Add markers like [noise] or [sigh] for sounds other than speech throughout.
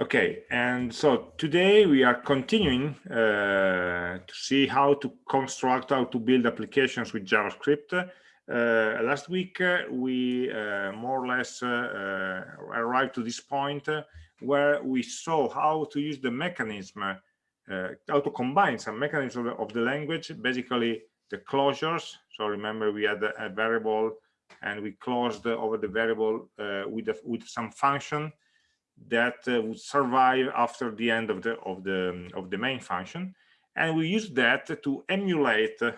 Okay, and so today we are continuing uh, to see how to construct, how to build applications with JavaScript. Uh, last week uh, we uh, more or less uh, uh, arrived to this point where we saw how to use the mechanism, how to combine some mechanisms of the, of the, language, basically the closures. So remember we had a, variable and we closed over the variable with, with some function that uh, would survive after the end of the of the of the main function. And we use that to emulate uh,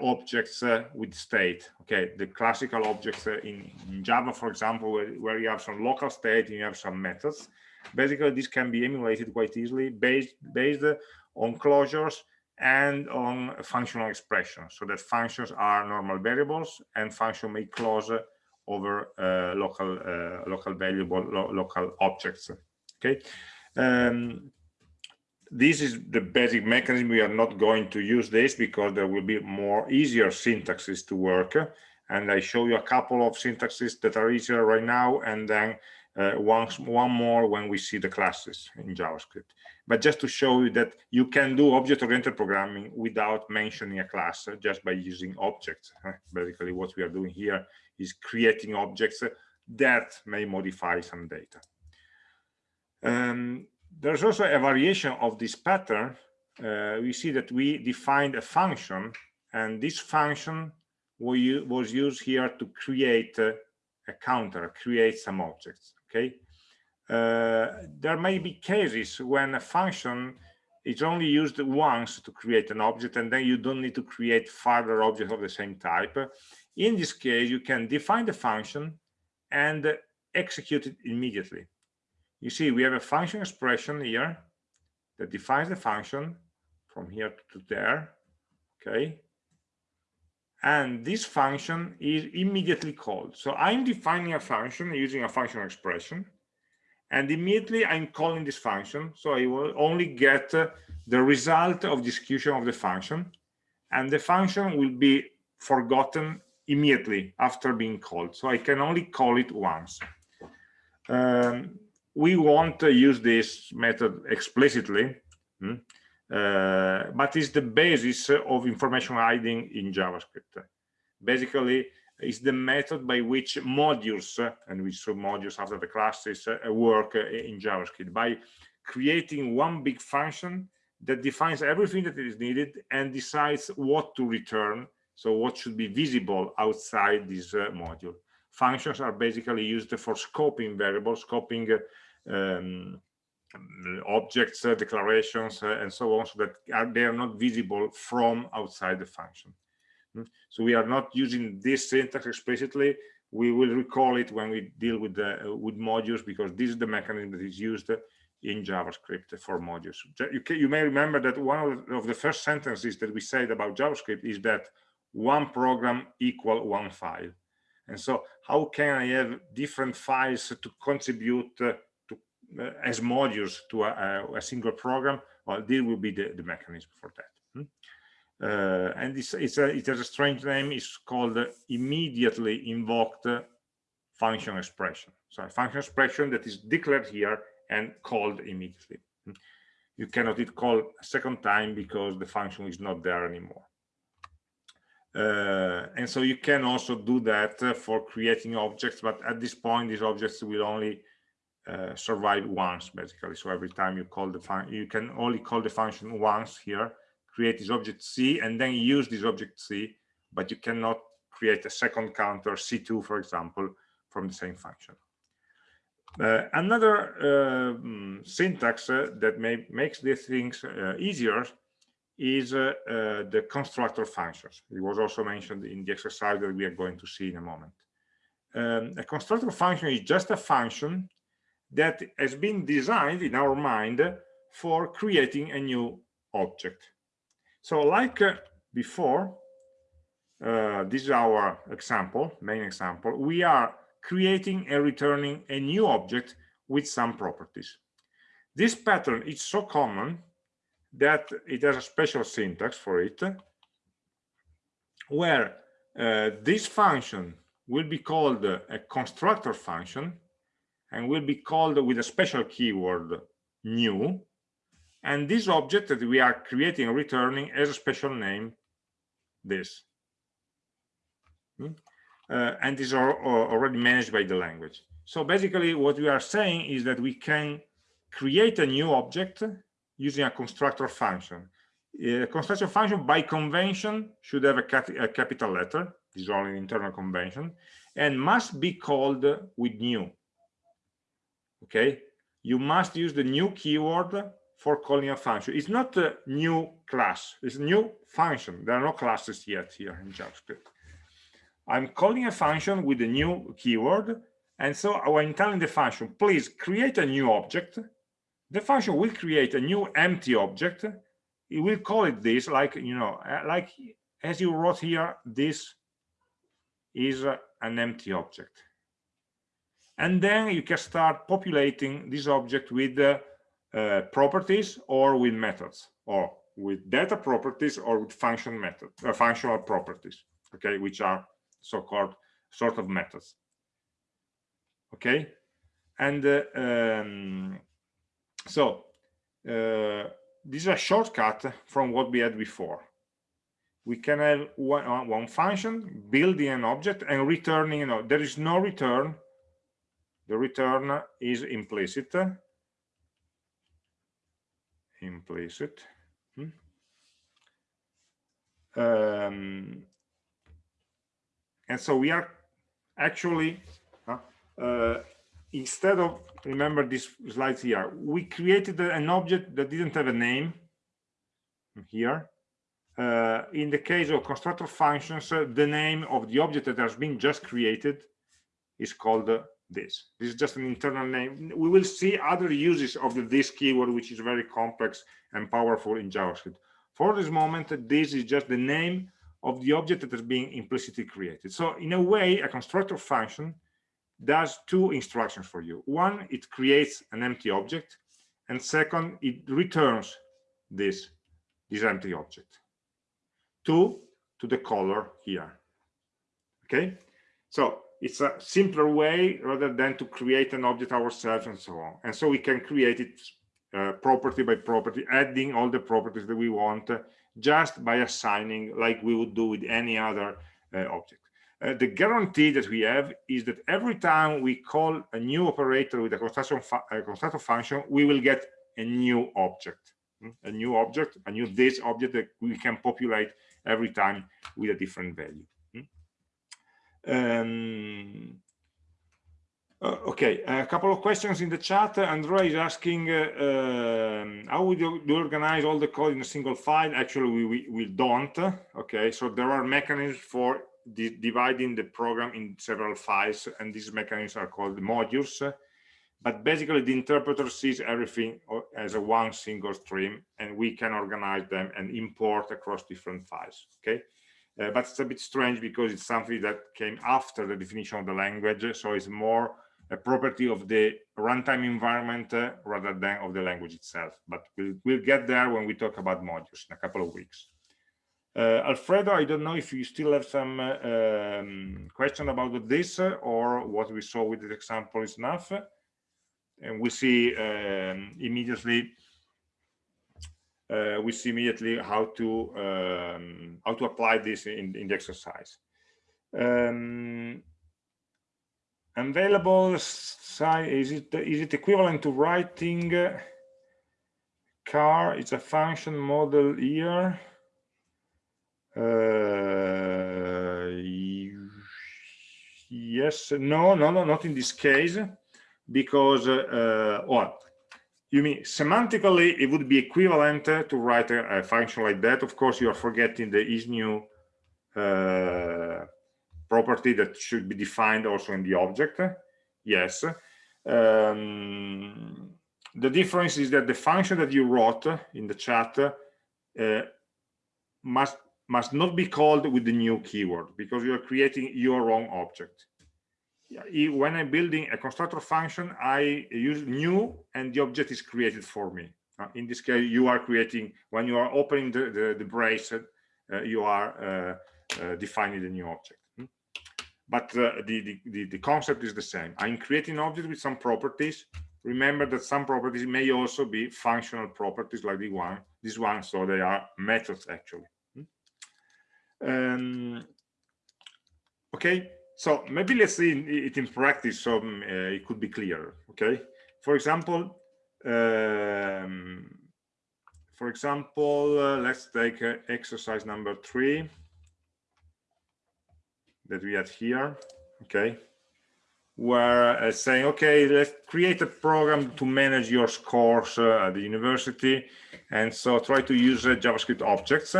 objects uh, with state okay? The classical objects uh, in, in, java for example where, where you have some local state and you have some methods. Basically this can be emulated quite easily based based on closures and on functional expressions. So that functions are normal variables and function may close over uh, local uh, local valuable lo local objects okay? Um, this is the basic mechanism. We are not going to use this because there will be more easier syntaxes to work. And i show you a couple of syntaxes that are easier right now and then uh, once one more when we see the classes in javascript but just to show you that you can do object-oriented programming without mentioning a class just by using objects [laughs] basically what we are doing here is creating objects that may modify some data. Um, there's also a variation of this pattern. Uh, we see that we defined a function, and this function was used here to create a counter, create some objects. Okay. Uh, there may be cases when a function is only used once to create an object, and then you don't need to create further objects of the same type. In this case, you can define the function and execute it immediately. You see, we have a function expression here that defines the function from here to there, okay? And this function is immediately called. So I'm defining a function using a function expression, and immediately I'm calling this function. So I will only get the result of the execution of the function, and the function will be forgotten immediately after being called. So I can only call it once. Um, we won't uh, use this method explicitly, hmm, uh, but it's the basis of information hiding in JavaScript. Basically, it's the method by which modules, and we saw modules after the classes, uh, work uh, in JavaScript by creating one big function that defines everything that is needed and decides what to return so what should be visible outside this module? Functions are basically used for scoping variables, scoping um, objects, uh, declarations, uh, and so on, so that are, they are not visible from outside the function. Hmm? So we are not using this syntax explicitly. We will recall it when we deal with the uh, with modules because this is the mechanism that is used in JavaScript for modules. You, can, you may remember that one of the first sentences that we said about JavaScript is that one program equal one file and so how can i have different files to contribute uh, uh, as modules to a, a, single program well this will be the, the mechanism for that hmm? uh, and it's, it's a, it has a strange name it's called immediately invoked function expression so a function expression that is declared here and called immediately hmm? you cannot hit call a second time because the function is not there anymore uh, and so you can also do that uh, for creating objects but at this point these objects will only uh, survive once basically so every time you call the function you can only call the function once here create this object c and then use this object c but you cannot create a second counter c2 for example from the same function uh, another um, syntax uh, that may makes these things easier is uh, uh, the constructor functions. It was also mentioned in the exercise that we are going to see in a moment. Um, a constructor function is just a function that has been designed in our mind for creating a new object. So like uh, before, uh, this is our example, main example, we are creating and returning a new object with some properties. This pattern is so common that it has a special syntax for it where uh, this function will be called a constructor function and will be called with a special keyword new. And this object that we are creating and returning has a special name this. Hmm? uh, and are already managed by the language. So basically what we are saying is that we can create a new object using a constructor function. A constructor function by convention should have a, cap a capital letter this is only an internal convention and must be called with new okay? You must use the new keyword for calling a function. It's not a new class. It's a new function. There are no classes yet here in javascript. I'm calling a function with a new keyword and so when telling the function please create a new object the function will create a new empty object. It will call it this like you know uh, like as you wrote here this is an empty object and then you can start populating this object with uh, uh, properties or with methods or with data properties or with function method uh, functional properties okay which are so-called sort of methods okay? And uh, um, so uh, this is a shortcut from what we had before. We can have one, uh, one function building an object and returning you know there is no return the return is implicit. Implicit. Hmm. um, and so we are actually uh, uh, instead of remember this slide here we created an object that didn't have a name here. Uh, in the case of constructor functions uh, the name of the object that has been just created is called this. This is just an internal name. We will see other uses of the this keyword which is very complex and powerful in javascript. For this moment this is just the name of the object that is being implicitly created. So in a way a constructor function does two instructions for you. One it creates an empty object and second it returns this this empty object two to the color here. Okay? So it's a simpler way rather than to create an object ourselves and so on. And so we can create it uh, property by property adding all the properties that we want uh, just by assigning like we would do with any other uh, object. Uh, the guarantee that we have is that every time we call a new operator with a construction, a function we will get a new object. Hmm? a new object a new this object that we can populate every time with a different value um, okay, a couple of questions in the chat. Andrea is asking uh, um, how would you, you, organize all the code in a single file? Actually, we, we, we don't. Okay, so there are mechanisms for dividing the program in several files, and these mechanisms are called modules. But basically, the interpreter sees everything as a one single stream, and we can organize them and import across different files. Okay. Uh, but it's a bit strange because it's something that came after the definition of the language so it's more a property of the runtime environment uh, rather than of the language itself. But we'll, we'll, get there when we talk about modules in a couple of weeks. Uh, alfredo i don't know if you still have some uh, um, question about this uh, or what we saw with the example is enough. And we see um, immediately uh, we see immediately how to um, how to apply this in, in the exercise. Um, available is it is it equivalent to writing uh, car? It's a function model here. Uh, yes, no, no, no, not in this case, because uh, well, you mean semantically it would be equivalent to write a, a function like that? Of course you are forgetting the is new uh, property that should be defined also in the object. Yes. Um, the difference is that the function that you wrote in the chat uh, must must not be called with the new keyword because you are creating your own object when I'm building a constructor function, I use new and the object is created for me. Uh, in this case, you are creating, when you are opening the, the, the brace, uh, you are uh, uh defining the new object. Hmm? but uh, the, the, the concept is the same i'm creating an object with some properties remember that some properties may also be functional properties like the one this one so they are methods actually um, okay so maybe let's see it in practice so uh, it could be clearer okay for example um, for example uh, let's take uh, exercise number three that we had here okay where uh, saying okay let's create a program to manage your scores uh, at the university and so try to use uh, javascript objects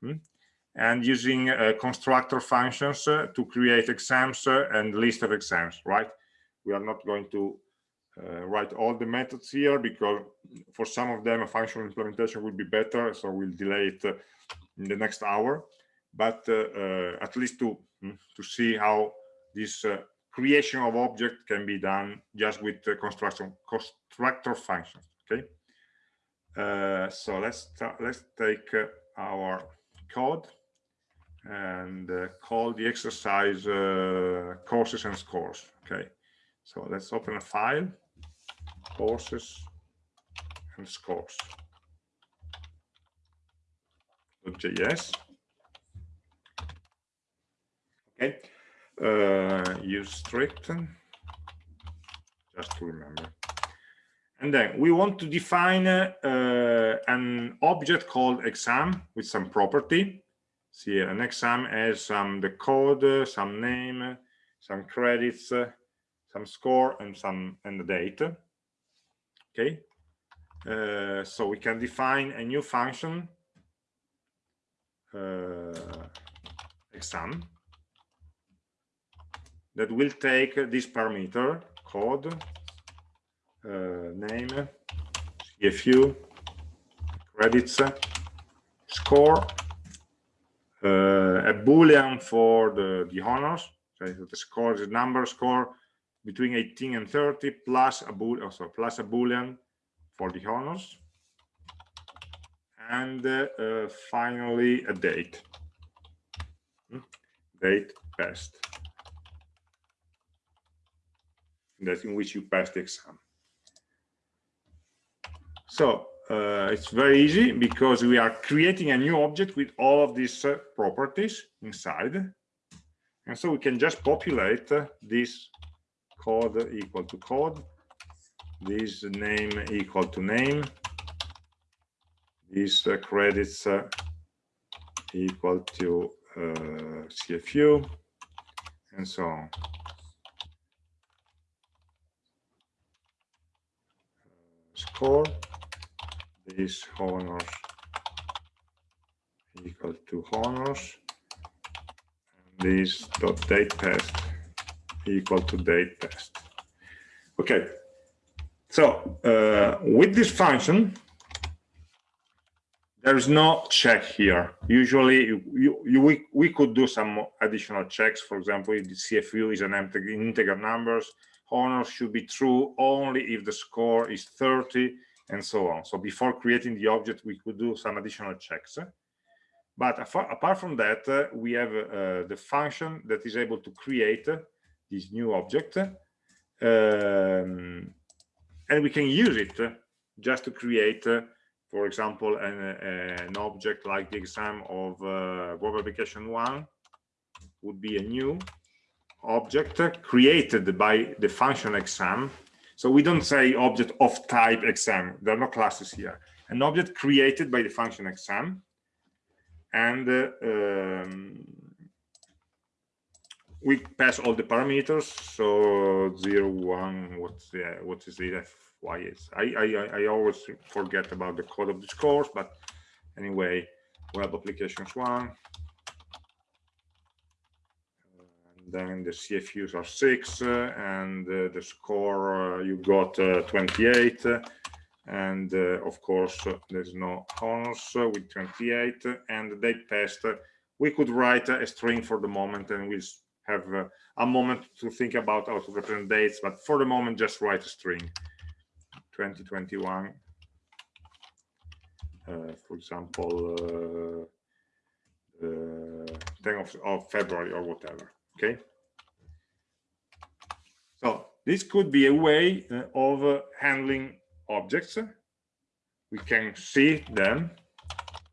hmm? And using uh, constructor functions uh, to create exams uh, and list of exams right? We are not going to write all the methods here because for some of them a functional implementation would be better so we'll delay it in the next hour. But at least to hmm, to see how this creation of object can be done just with the construction constructor functions okay? Uh, so let's let's take uh, our code and uh, call the exercise uh, courses and scores okay? So let's open a file courses and scores .js okay uh, use strict just to remember. And then we want to define uh, an object called exam with some property see an exam has some the code some name some credits some score and some and the date. Okay? Uh, so we can define a new function uh, exam that will take this parameter code uh, name cfu credits score uh, a boolean for the the honors so the score a number score between 18 and 30 plus a bool also plus a boolean for the honors and uh, uh, finally a date hmm? date passed that in which you pass the exam. So uh, it's very easy because we are creating a new object with all of these uh, properties inside. And so we can just populate uh, this code equal to code, this name equal to name, these uh, credits uh, equal to uh, CFU, and so on. score this honors equal to honors and this dot date passed equal to date passed okay. So uh, with this function there is no check here. Usually you, you, we, we could do some additional checks. For example if the cfu is an integer numbers honors should be true only if the score is 30 and so on. So before creating the object, we could do some additional checks. But apart from that, uh, we have uh, the function that is able to create this new object. Um, and we can use it just to create, uh, for example, an, an, object like the exam of uh, web application one would be a new object created by the function exam. So we don't say object of type exam. There are no classes here. An object created by the function exam. And uh, um, we pass all the parameters. So zero, one, what's the, what is the is. I, I, I always forget about the code of this course, but anyway, web applications one, then the CFUs are six, uh, and uh, the score uh, you got 28. and of course, there's no honors with 28, and they passed. we could write a string for the moment, and we'll have a moment to think about how to represent dates. But for the moment, just write a string. 2021 uh, for example, uh, uh, 10 of, of, February or whatever okay so this could be a way uh, of uh, handling objects. We can see them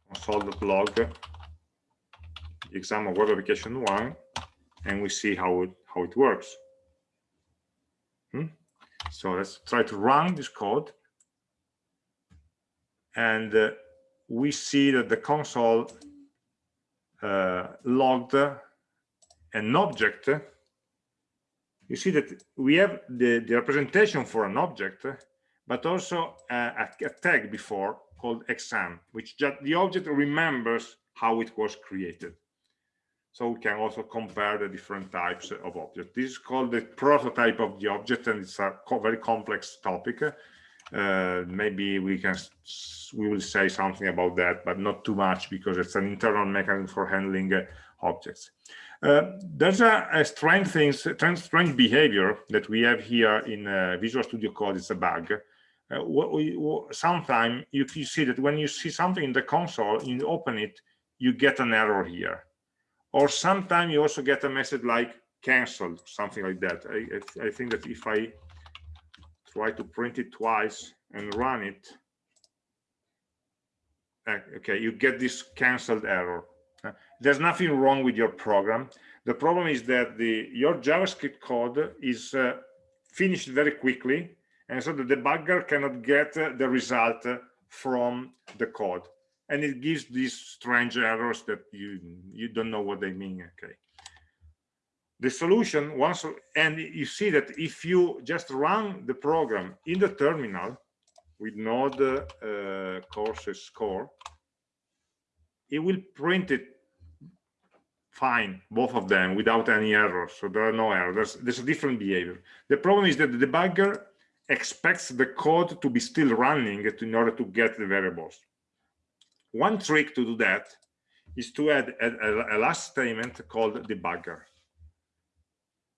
console.log exam of web application one, and we see how it, how it works. Hmm? So let's try to run this code. And uh, we see that the console uh, logged an object. You see that we have the, the representation for an object, but also a, a tag before called exam, which just the object remembers how it was created. So we can also compare the different types of objects. This is called the prototype of the object, and it's a co very complex topic. Uh, maybe we can we will say something about that, but not too much because it's an internal mechanism for handling uh, objects. Uh, there's a, a strange behavior that we have here in uh, Visual Studio Code. It's a bug. Uh, what we, what, sometimes you, you see that when you see something in the console, you open it, you get an error here or sometimes you also get a message like canceled something like that I, I, think that if i try to print it twice and run it uh, okay you get this canceled error there's nothing wrong with your program. The problem is that the your javascript code is uh, finished very quickly and so the debugger cannot get uh, the result from the code. And it gives these strange errors that you you don't know what they mean okay? The solution once and you see that if you just run the program in the terminal with node uh, courses core it will print it fine both of them without any errors. So there are no errors. There's, there's a different behavior. The problem is that the debugger expects the code to be still running in order to get the variables. One trick to do that is to add a, a, a last statement called debugger.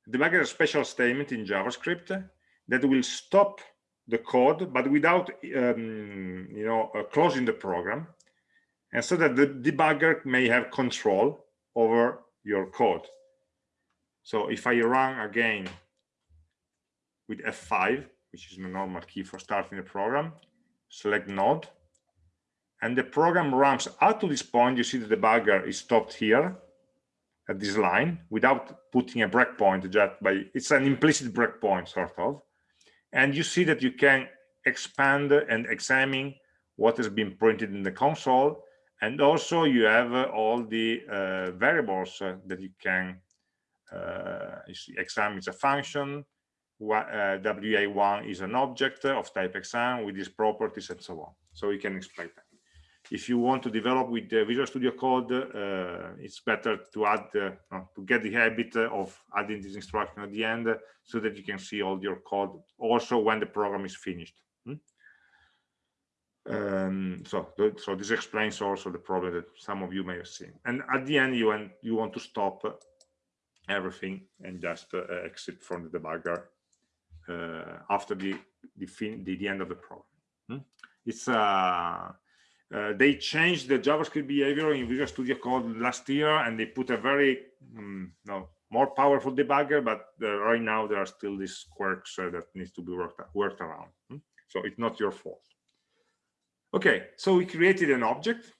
Debugger is a special statement in JavaScript that will stop the code, but without, um, you know, uh, closing the program, and so that the debugger may have control over your code. So if I run again with F5, which is the normal key for starting the program, select node, and the program runs up to this point you see the debugger is stopped here at this line without putting a breakpoint just by it's an implicit breakpoint sort of and you see that you can expand and examine what has been printed in the console and also you have uh, all the uh, variables uh, that you can you see exam is a function wa1 uh, is an object of type exam with these properties and so on so you can explain that if you want to develop with Visual Studio Code, uh, it's better to add uh, to get the habit of adding this instruction at the end so that you can see all your code also when the program is finished. Um, so, so this explains also the problem that some of you may have seen. And at the end, you want you want to stop everything and just uh, exit from the debugger uh, after the the, fin the, the end of the program. Hmm? It's uh, uh, they changed the JavaScript behavior in Visual Studio Code last year, and they put a very um, no, more powerful debugger. But right now there are still these quirks uh, that needs to be worked worked around. Hmm? So it's not your fault. Okay, so we created an object,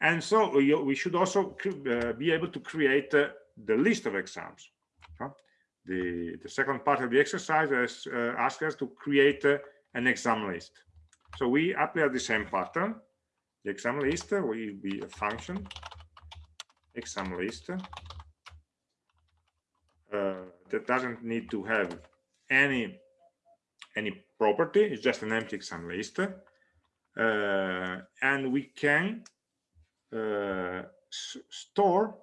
and so we, should also uh, be able to create uh, the list of exams. The the second part of the exercise is uh, asks us to create an exam list. So we apply the same pattern. The exam list will be a function. Exam list uh, that doesn't need to have any any property. It's just an empty exam list. uh, and we can uh, store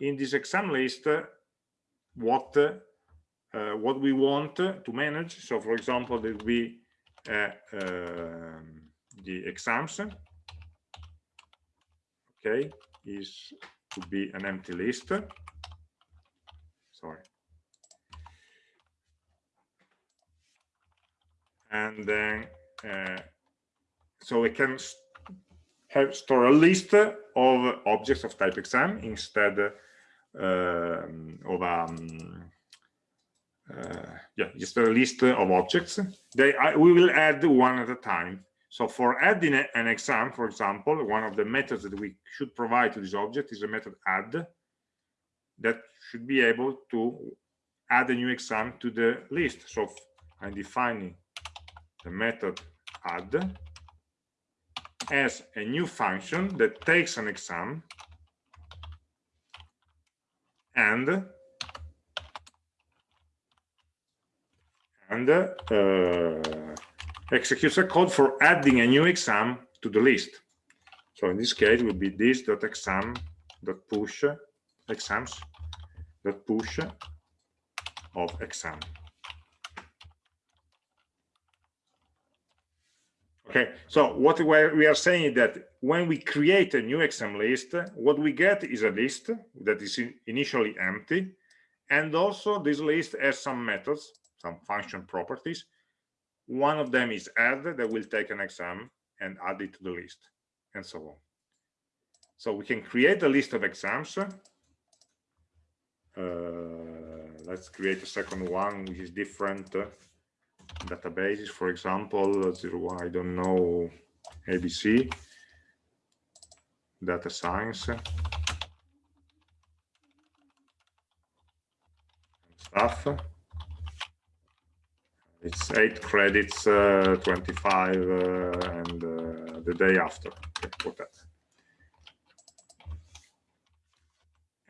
in this exam list what uh, what we want to manage. So for example there will be uh, um, the exams. Okay is to be an empty list. Sorry. And then uh, so we can have store a list of objects of type exam instead um, of um, uh, yeah, just a list of objects. They, I, we will add one at a time. So for adding a, an exam, for example, one of the methods that we should provide to this object is a method add that should be able to add a new exam to the list. So I'm defining the method add as a new function that takes an exam and and uh, executes a code for adding a new exam to the list. So in this case, it will be this dot exam dot push exams dot push of exam. Okay, so what we are saying is that when we create a new exam list, what we get is a list that is initially empty. And also this list has some methods, some function properties. One of them is add that will take an exam and add it to the list and so on. So we can create a list of exams. Uh, let's create a second one, which is different. Databases, for example, zero, I don't know, ABC, data science, stuff. It's eight credits, uh, 25, uh, and uh, the day after, okay, whatever.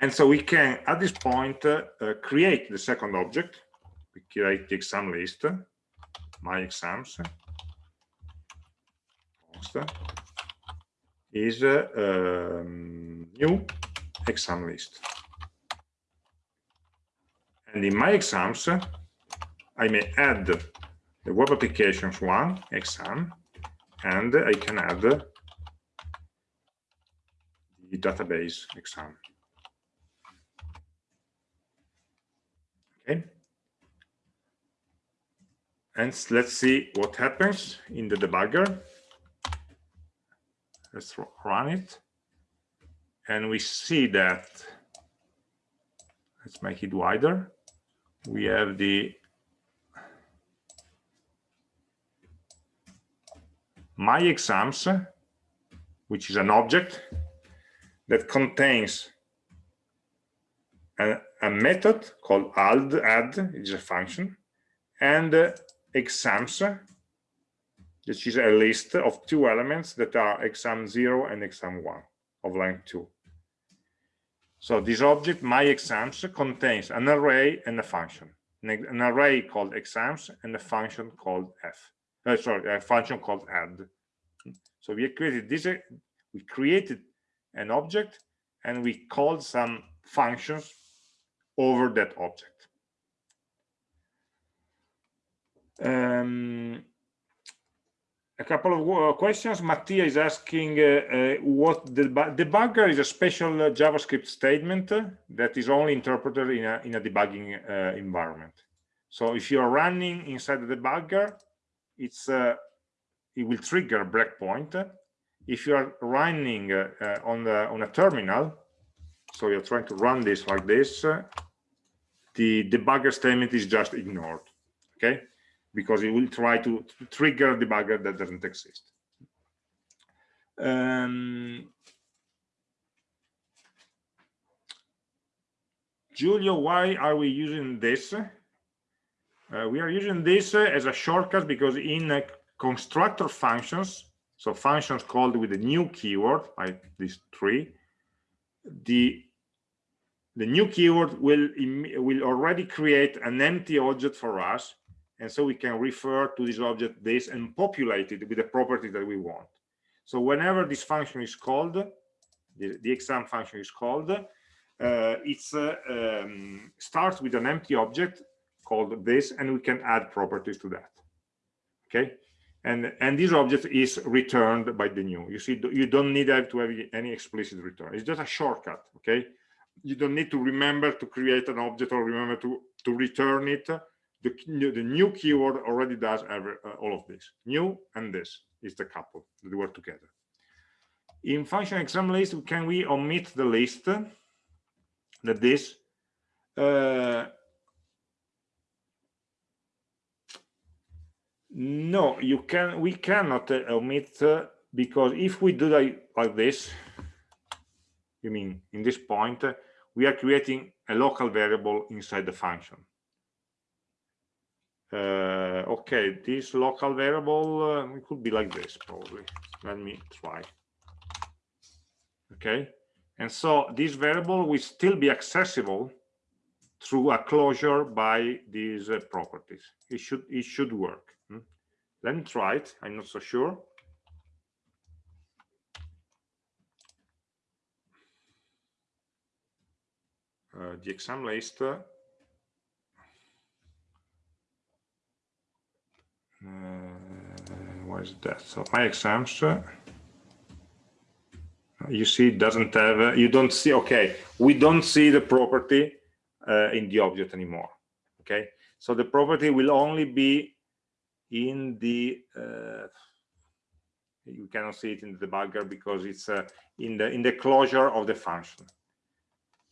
And so we can, at this point, uh, create the second object. We create the exam list my exams is a um, new exam list. And in my exams, I may add the web applications one exam, and I can add the database exam. Okay and let's see what happens in the debugger. Let's run it. And we see that let's make it wider. We have the my exams which is an object that contains a, a method called add add is a function and uh, exams, which is a list of two elements that are exam 0 and exam 1 of length 2. So this object, my exams, contains an array and a function. An array called exams and a function called f. Uh, sorry, a function called add. So we created this. We created an object and we called some functions over that object. Um, a couple of questions. Mattia is asking uh, what the debugger is a special JavaScript statement that is only interpreted in a, in a debugging uh, environment. So if you are running inside the debugger, it's uh, it will trigger a breakpoint. If you are running on the on a terminal, so you're trying to run this like this, the debugger statement is just ignored. Okay because it will try to, trigger a debugger that doesn't exist. Um, Giulio, why are we using this? Uh, we are using this as a shortcut because in uh, constructor functions, so functions called with a new keyword, like this tree, the the new keyword will will already create an empty object for us and so we can refer to this object this and populate it with the property that we want. So whenever this function is called, the, the exam function is called, uh, it uh, um, starts with an empty object called this, and we can add properties to that. Okay, and and this object is returned by the new. You see, you don't need to have any explicit return. It's just a shortcut. Okay, you don't need to remember to create an object or remember to to return it the, the new keyword already does every, uh, all of this. New and this is the couple that work together. In function exam list, can we omit the list that this? Uh, no you can we cannot uh, omit uh, because if we do that like this you mean in this point uh, we are creating a local variable inside the function okay this local variable uh, it could be like this probably. Let me try. Okay and so this variable will still be accessible through a closure by these uh, properties. It should it should work. Hmm? let me try it. I'm not so sure. Uh, the exam list uh, what is that? So my exams uh, you see it doesn't have uh, you don't see okay we don't see the property uh, in the object anymore okay? So the property will only be in the uh, you cannot see it in the debugger because it's uh, in the in the closure of the function.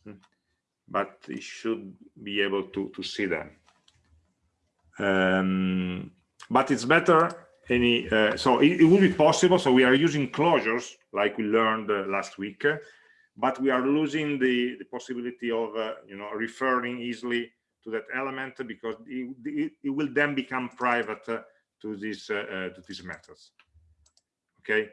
Hmm. but it should be able to to see them. Um, but it's better any uh, so it, it, will be possible so we are using closures like we learned uh, last week but we are losing the, the possibility of uh, you know referring easily to that element because it, it, it will then become private uh, to this uh, to these methods. Okay?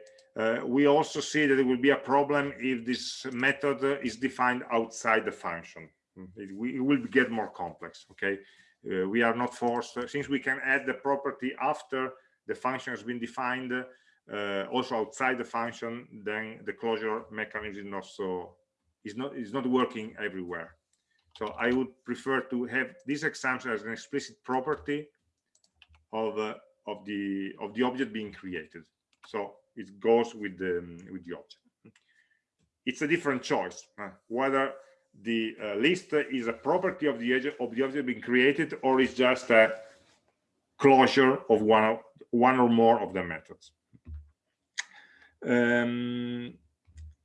We also see that it will be a problem if this method is defined outside the function. It, it will get more complex okay we are not forced since we can add the property after the function has been defined uh, also outside the function, then the closure mechanism is not so is not is not working everywhere. So I would prefer to have this example as an explicit property of uh, of the of the object being created. So it goes with the with the object. It's a different choice uh, whether the uh, list is a property of the of the object being created or is just a closure of one of one or more of the methods. Um,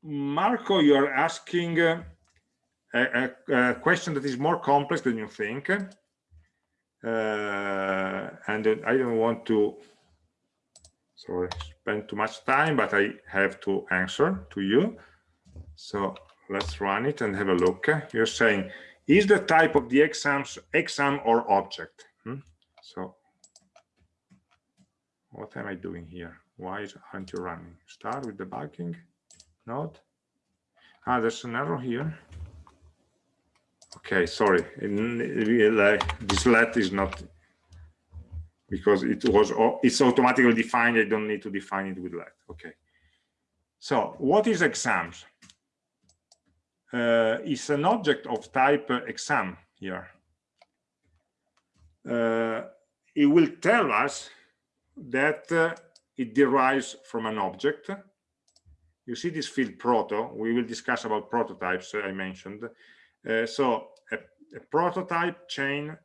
Marco, you are asking a, a, a, question that is more complex than you think. Uh, and I don't want to sorry, spend too much time, but I have to answer to you. So let's run it and have a look. You're saying, is the type of the exams exam or object? Hmm? So what am I doing here? Why aren't you running? Start with debugging. Not. Ah, there's an error here. Okay, sorry. This let is not because it was it's automatically defined. I don't need to define it with let. Okay. So what is exams? Uh, it's an object of type exam here. Uh, it will tell us that uh, it derives from an object. You see this field proto. We will discuss about prototypes uh, I mentioned. Uh, so a, a, prototype chain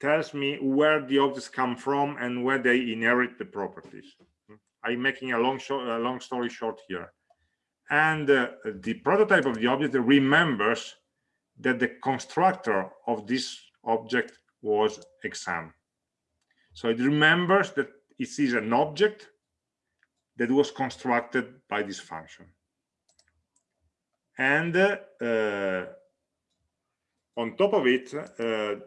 tells me where the objects come from and where they inherit the properties. I'm making a long, a long story short here. And uh, the prototype of the object remembers that the constructor of this object was exam. So it remembers that it is an object that was constructed by this function. And uh, on top of it, uh,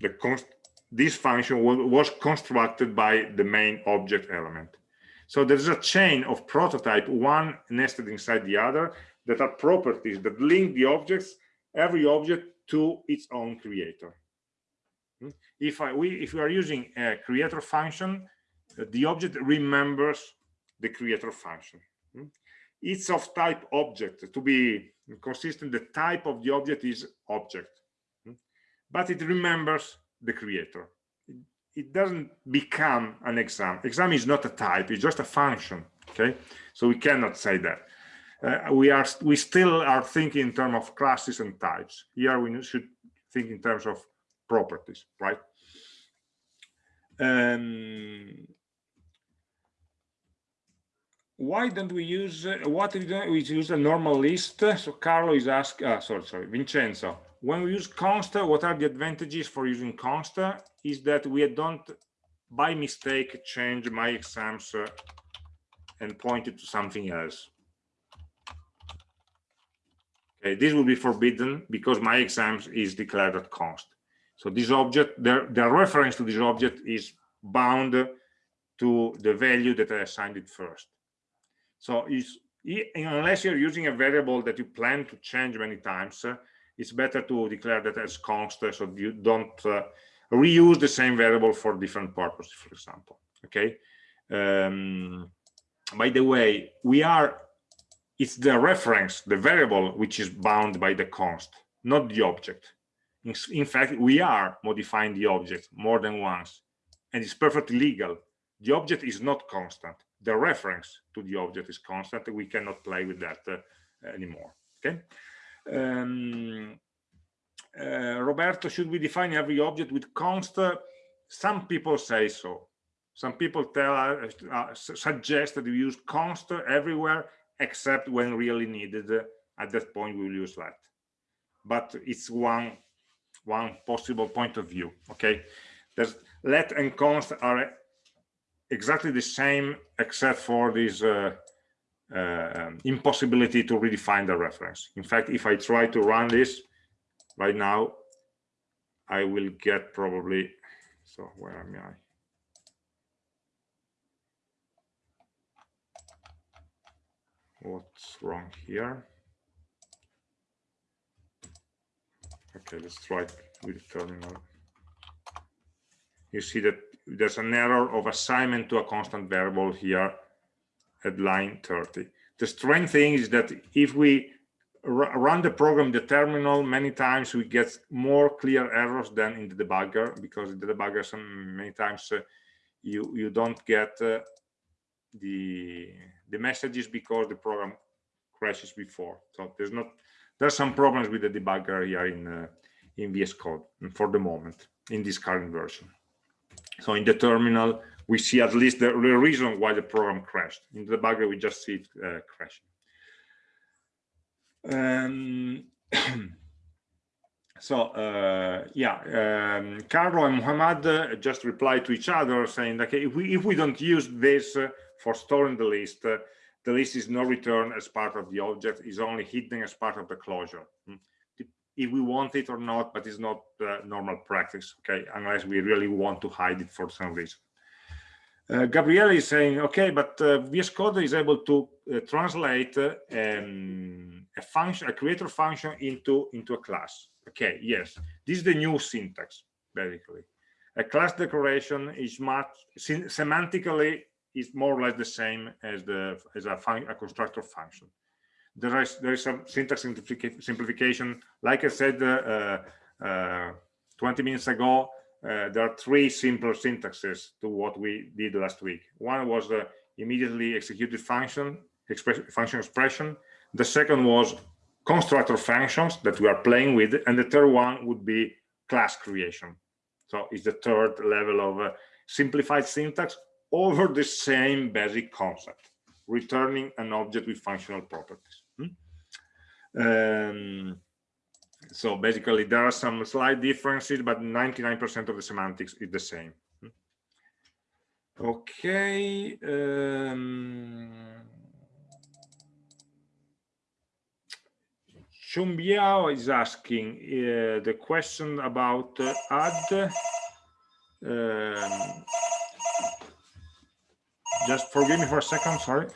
the this function was constructed by the main object element. So there's a chain of prototype, one nested inside the other, that are properties that link the objects, every object to its own creator. Hmm? If I, we if we are using a creator function, the object remembers the creator function. Hmm? It's of type object. To be consistent, the type of the object is object. Hmm? But it remembers the creator. It, doesn't become an exam. Exam is not a type, it's just a function. Okay, so we cannot say that. Uh, we are we still are thinking in terms of classes and types. Here we should think in terms of properties, right? Um, why don't we use uh, what we we use a normal list so carlo is asking uh, sorry sorry vincenzo when we use const what are the advantages for using const is that we don't by mistake change my exams uh, and point it to something else. Okay, this will be forbidden because my exams is declared at const. So this object, the, the reference to this object is bound to the value that I assigned it first. So unless you're using a variable that you plan to change many times, uh, it's better to declare that as const so you don't uh, reuse the same variable for different purposes, for example. Okay. Um, by the way, we are, it's the reference, the variable, which is bound by the const, not the object. In, in fact, we are modifying the object more than once, and it's perfectly legal. The object is not constant. The reference to the object is constant. We cannot play with that uh, anymore. Okay. Um, uh, Roberto, should we define every object with const? Some people say so. Some people tell uh, uh, suggest that we use const everywhere except when really needed. At that point, we will use let. But it's one one possible point of view. Okay, there's let and const are exactly the same except for this uh, uh, impossibility to redefine the reference. In fact, if I try to run this right now, I will get probably, so where am I? What's wrong here? Okay, let's try with terminal. You see that there's an error of assignment to a constant variable here at line 30. The strange thing is that if we run the program the terminal many times we get more clear errors than in the debugger because in the debugger some many times uh, you you don't get uh, the the messages because the program crashes before so there's not there's some problems with the debugger here in uh, in VS Code for the moment in this current version so in the terminal we see at least the, reason why the program crashed. In the debugger, we just see it uh, crashing. Um, [clears throat] so uh, yeah, um, Carlo and Muhammad uh, just replied to each other saying, okay, if we if we don't use this uh, for storing the list, uh, the list is no return as part of the object, is only hidden as part of the closure. Hmm. If we want it or not, but it's not normal practice, okay, unless we really want to hide it for some reason. Uh, Gabriele is saying, okay, but uh, VS Code is able to uh, translate um, a function, a creator function into into a class. Okay, yes, this is the new syntax basically. A class declaration is much semantically is more or less the same as the as a, a constructor function. There is there is some syntax simplification. Like I said uh, uh, 20 minutes ago, uh, there are three simple syntaxes to what we did last week. One was the immediately executed function, express, function expression. The second was constructor functions that we are playing with. And the third one would be class creation. So it's the third level of uh, simplified syntax over the same basic concept, returning an object with functional properties. Hmm? Um, so basically there are some slight differences but 99 percent of the semantics is the same. Okay um Chumbiao is asking uh, the question about uh, add um, just forgive me for a second sorry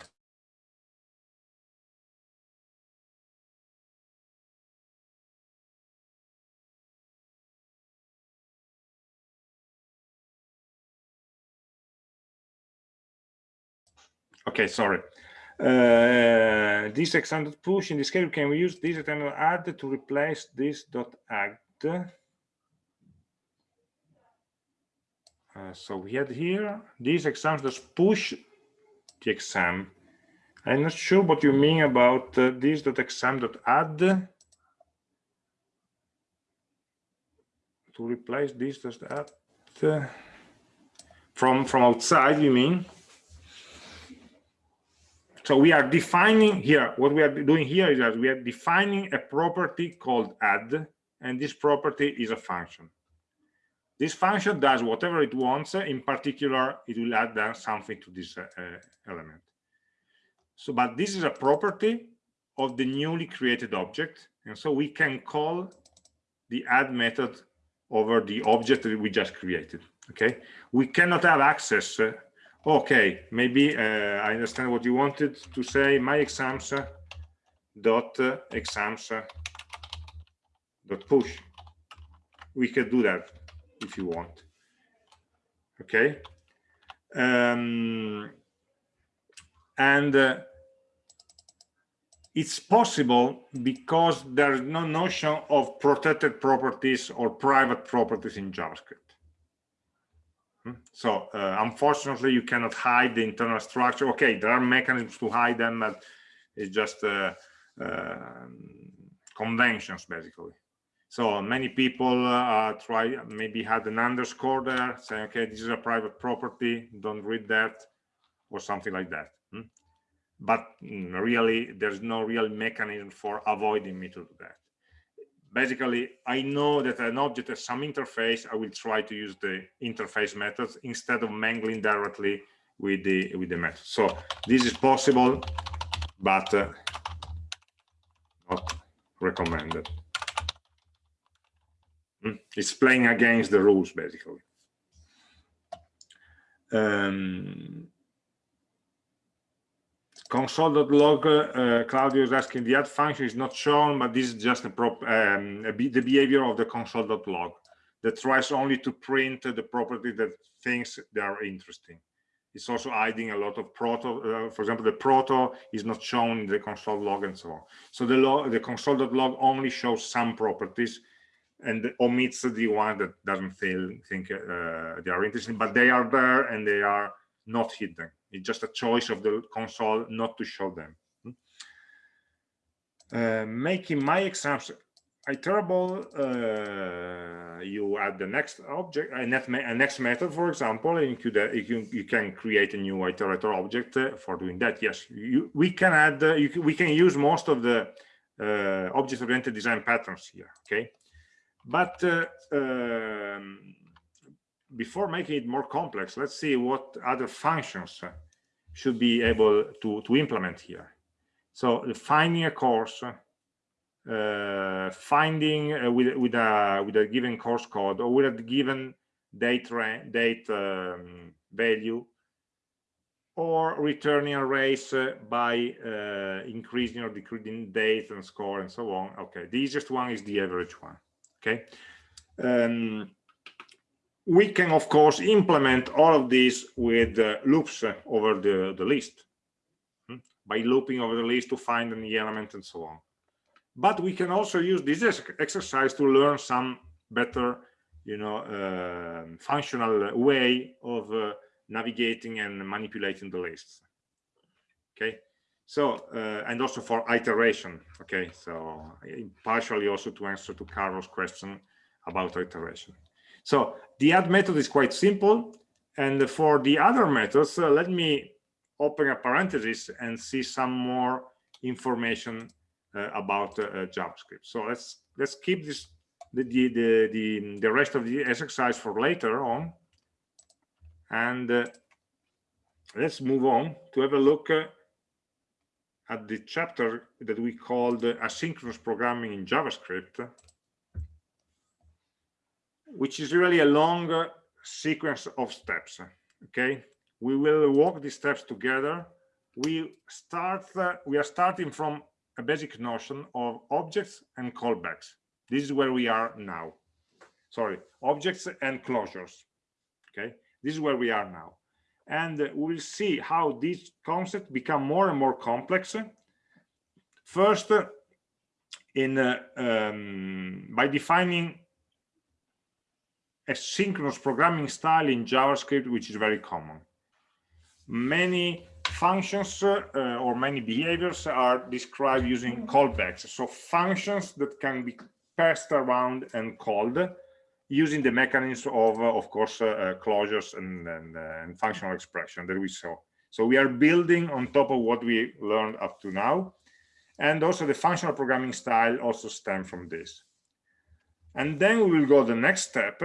Okay, sorry. Uh, this extended push in this case, can we use this extended add to replace this dot add? Uh, so we had here this exam just push the exam. I'm not sure what you mean about uh, this dot exam dot add to replace this dot add from from outside. You mean? So we are defining here what we are doing here is that we are defining a property called add and this property is a function This function does whatever it wants. In particular, it will add something to this uh, element. So, but this is a property of the newly created object. And so we can call the add method over the object that we just created. Okay. We cannot have access. Okay. Maybe uh, I understand what you wanted to say. My exams dot exams dot push. We can do that if you want okay um, and uh, it's possible because there's no notion of protected properties or private properties in javascript? So uh, unfortunately you cannot hide the internal structure okay there are mechanisms to hide them but it's just uh, um, conventions basically so many people uh, try, maybe had an underscore there saying, okay, this is a private property, don't read that, or something like that. Hmm? But mm, really, there's no real mechanism for avoiding me to do that. Basically, I know that an object has some interface, I will try to use the interface methods instead of mangling directly with the with the method. So this is possible, but uh, not recommended. Hmm. It's playing against the rules, basically. Um, console.log, uh, Claudio is asking, the add function is not shown, but this is just a prop, um, a the behavior of the console.log that tries only to print the property that thinks they are interesting. It's also hiding a lot of proto, uh, for example, the proto is not shown in the console log and so on. So the, log, the console.log only shows some properties and omits the one that doesn't feel think uh, they are interesting but they are there and they are not hidden it's just a choice of the console not to show them. Uh, making my exams iterable uh, you add the next object a, net a next method for example and you, uh, you, can, you can create a new iterator object uh, for doing that. Yes you, we can add uh, you, we can use most of the object-oriented design patterns here okay? But uh, um, before making it more complex, let's see what other functions should be able to, to implement here. So finding a course, uh, finding uh, with, with, a, with a given course code or with a given date, date um, value or returning arrays uh, by uh, increasing or decreasing date and score and so on. Okay, the easiest one is the average one okay um, we can of course implement all of these with uh, loops uh, over the the list hmm? by looping over the list to find any element and so on but we can also use this exercise to learn some better you know uh, functional way of uh, navigating and manipulating the lists okay so, uh, and also for iteration. Okay, so partially also to answer to Carlos' question about iteration. So the add method is quite simple. And for the other methods, uh, let me open a parenthesis and see some more information uh, about uh, uh JavaScript. So let's let's keep this the, the the the rest of the exercise for later on, and uh, let's move on to have a look uh, at the chapter that we called asynchronous programming in JavaScript, which is really a long sequence of steps. Okay, we will walk these steps together. We start. Uh, we are starting from a basic notion of objects and callbacks. This is where we are now. Sorry, objects and closures. Okay, this is where we are now and we'll see how these concepts become more and more complex. First, in uh, um, by defining a synchronous programming style in JavaScript, which is very common. Many functions uh, or many behaviors are described using callbacks. So functions that can be passed around and called using the mechanism of, uh, of course, uh, uh, closures and, and, and, functional expression that we saw. So we are building on top of what we learned up to now. And also the functional programming style also stem from this. And then we will go the next step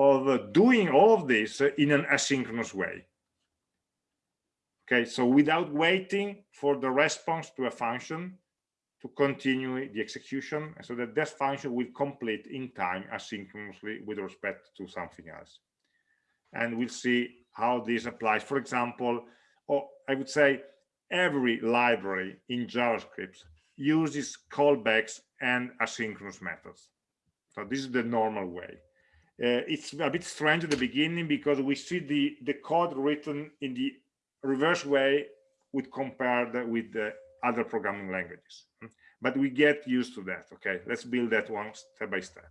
of uh, doing all of this in an asynchronous way. Okay, so without waiting for the response to a function to continue the execution, so that that function will complete in time asynchronously with respect to something else. And we'll see how this applies. For example, or I would say every library in JavaScript uses callbacks and asynchronous methods. So this is the normal way. Uh, it's a bit strange at the beginning because we see the, the code written in the reverse way with compared with the other programming languages. But we get used to that. Okay, let's build that one step by step.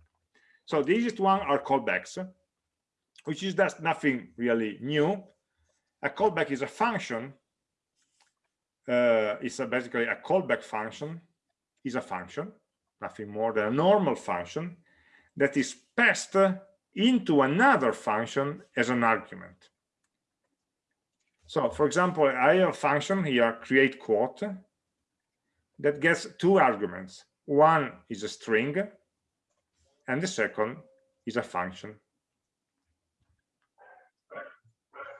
So the easiest one are callbacks, which is just nothing really new. A callback is a function. Uh, it's a basically a callback function is a function, nothing more than a normal function that is passed into another function as an argument. So for example, I have a function here, create quote, that gets two arguments. One is a string, and the second is a function.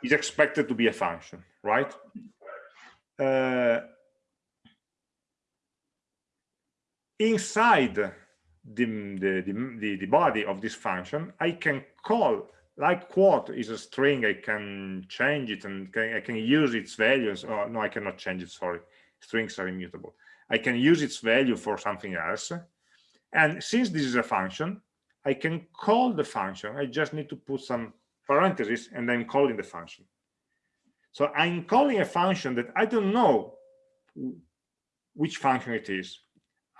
Is expected to be a function, right? Uh, inside the, the, the, the, body of this function, I can call, like quote is a string, I can change it and can, I can use its values. Oh, no, I cannot change it, sorry. Strings are immutable. I can use its value for something else. And since this is a function, I can call the function. I just need to put some parentheses and I'm calling the function. So I'm calling a function that I don't know which function it is.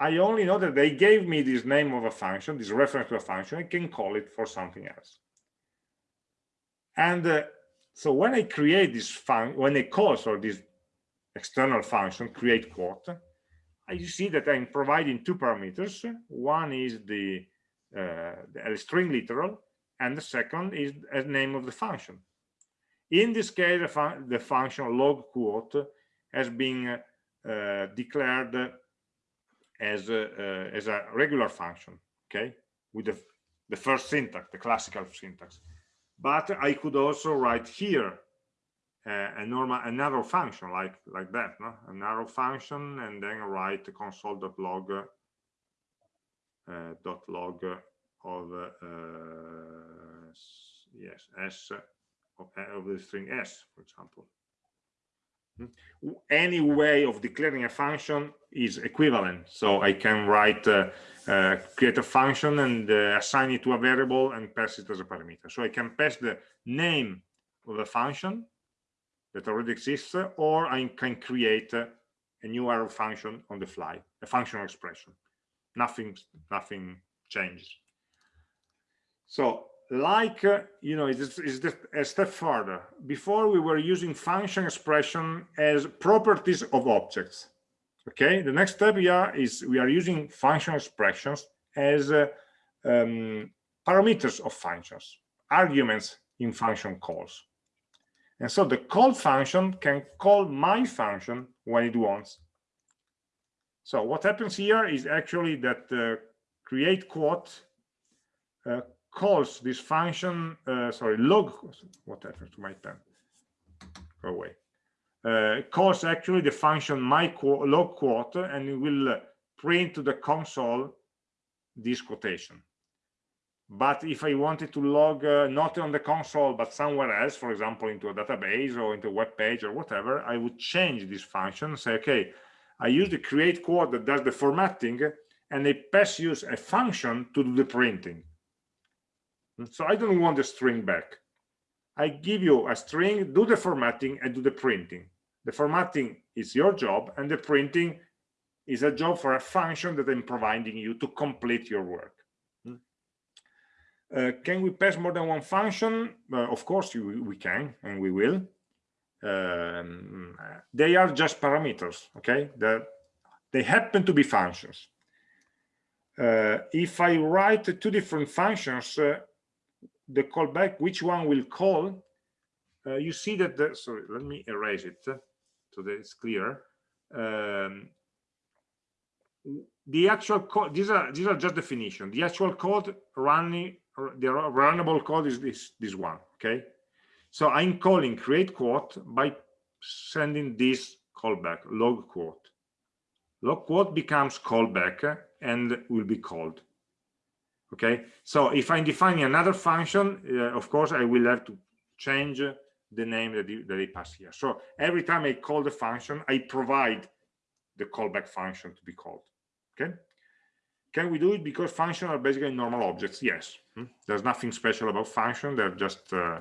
I only know that they gave me this name of a function, this reference to a function, I can call it for something else. And uh, so when I create this function, when I call so this external function, create quote, I see that I'm providing two parameters. One is the, uh, the string literal, and the second is a name of the function. In this case, the, fun the function log quote has been uh, declared as a, uh, as a regular function, okay, with the, the first syntax, the classical syntax. But I could also write here uh, a normal another function like like that, no? arrow function, and then write console.log uh, dot log of uh, yes s of, of the string s, for example any way of declaring a function is equivalent. So i can write uh, uh, create a function and uh, assign it to a variable and pass it as a parameter. So i can pass the name of a function that already exists or i can create a new arrow function on the fly a functional expression. Nothing nothing changes. So like uh, you know it's, it's a step further. Before we were using function expression as properties of objects. Okay the next step here is we are using function expressions as uh, um, parameters of functions arguments in function calls. And so the call function can call my function when it wants. So what happens here is actually that uh, create quote uh, calls this function, uh, sorry, log, what happened to my pen? Go away. Uh, calls actually the function my log quote and it will uh, print to the console this quotation. But if I wanted to log uh, not on the console, but somewhere else, for example, into a database or into a web page or whatever, I would change this function, say, okay, I use the create quote that does the formatting, and I pass use a function to do the printing. So I don't want the string back. I give you a string, do the formatting and do the printing. The formatting is your job and the printing is a job for a function that I'm providing you to complete your work. Hmm. Uh, can we pass more than one function? Uh, of course you, we can and we will. Um, they are just parameters, okay? The, they happen to be functions. Uh, if I write two different functions, uh, the callback, which one will call, uh, you see that, the, sorry, let me erase it so that it's clear. Um, the actual code, these are, these are just definition. The actual code running, the runnable code is this this one okay so i'm calling create quote by sending this callback log quote log quote becomes callback and will be called okay? So if i'm defining another function uh, of course i will have to change the name that, that I pass here. So every time i call the function i provide the callback function to be called. Okay? Can we do it because functions are basically normal objects? Yes. Hmm? there's nothing special about function they're just uh,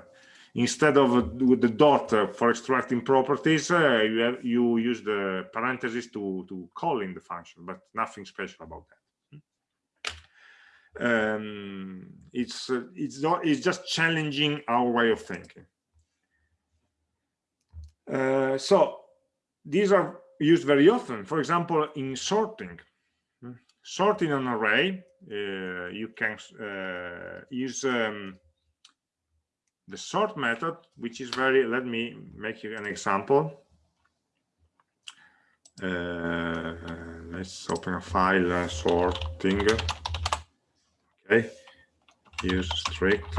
instead of with the dot uh, for extracting properties uh, you have you use the parentheses to to call in the function but nothing special about that um, it's uh, it's not it's just challenging our way of thinking. Uh, so these are used very often. For example in sorting. Hmm, sorting an array uh, you can uh, use um, the sort method which is very let me make you an example. Uh, let's open a file uh, sorting okay. Use strict.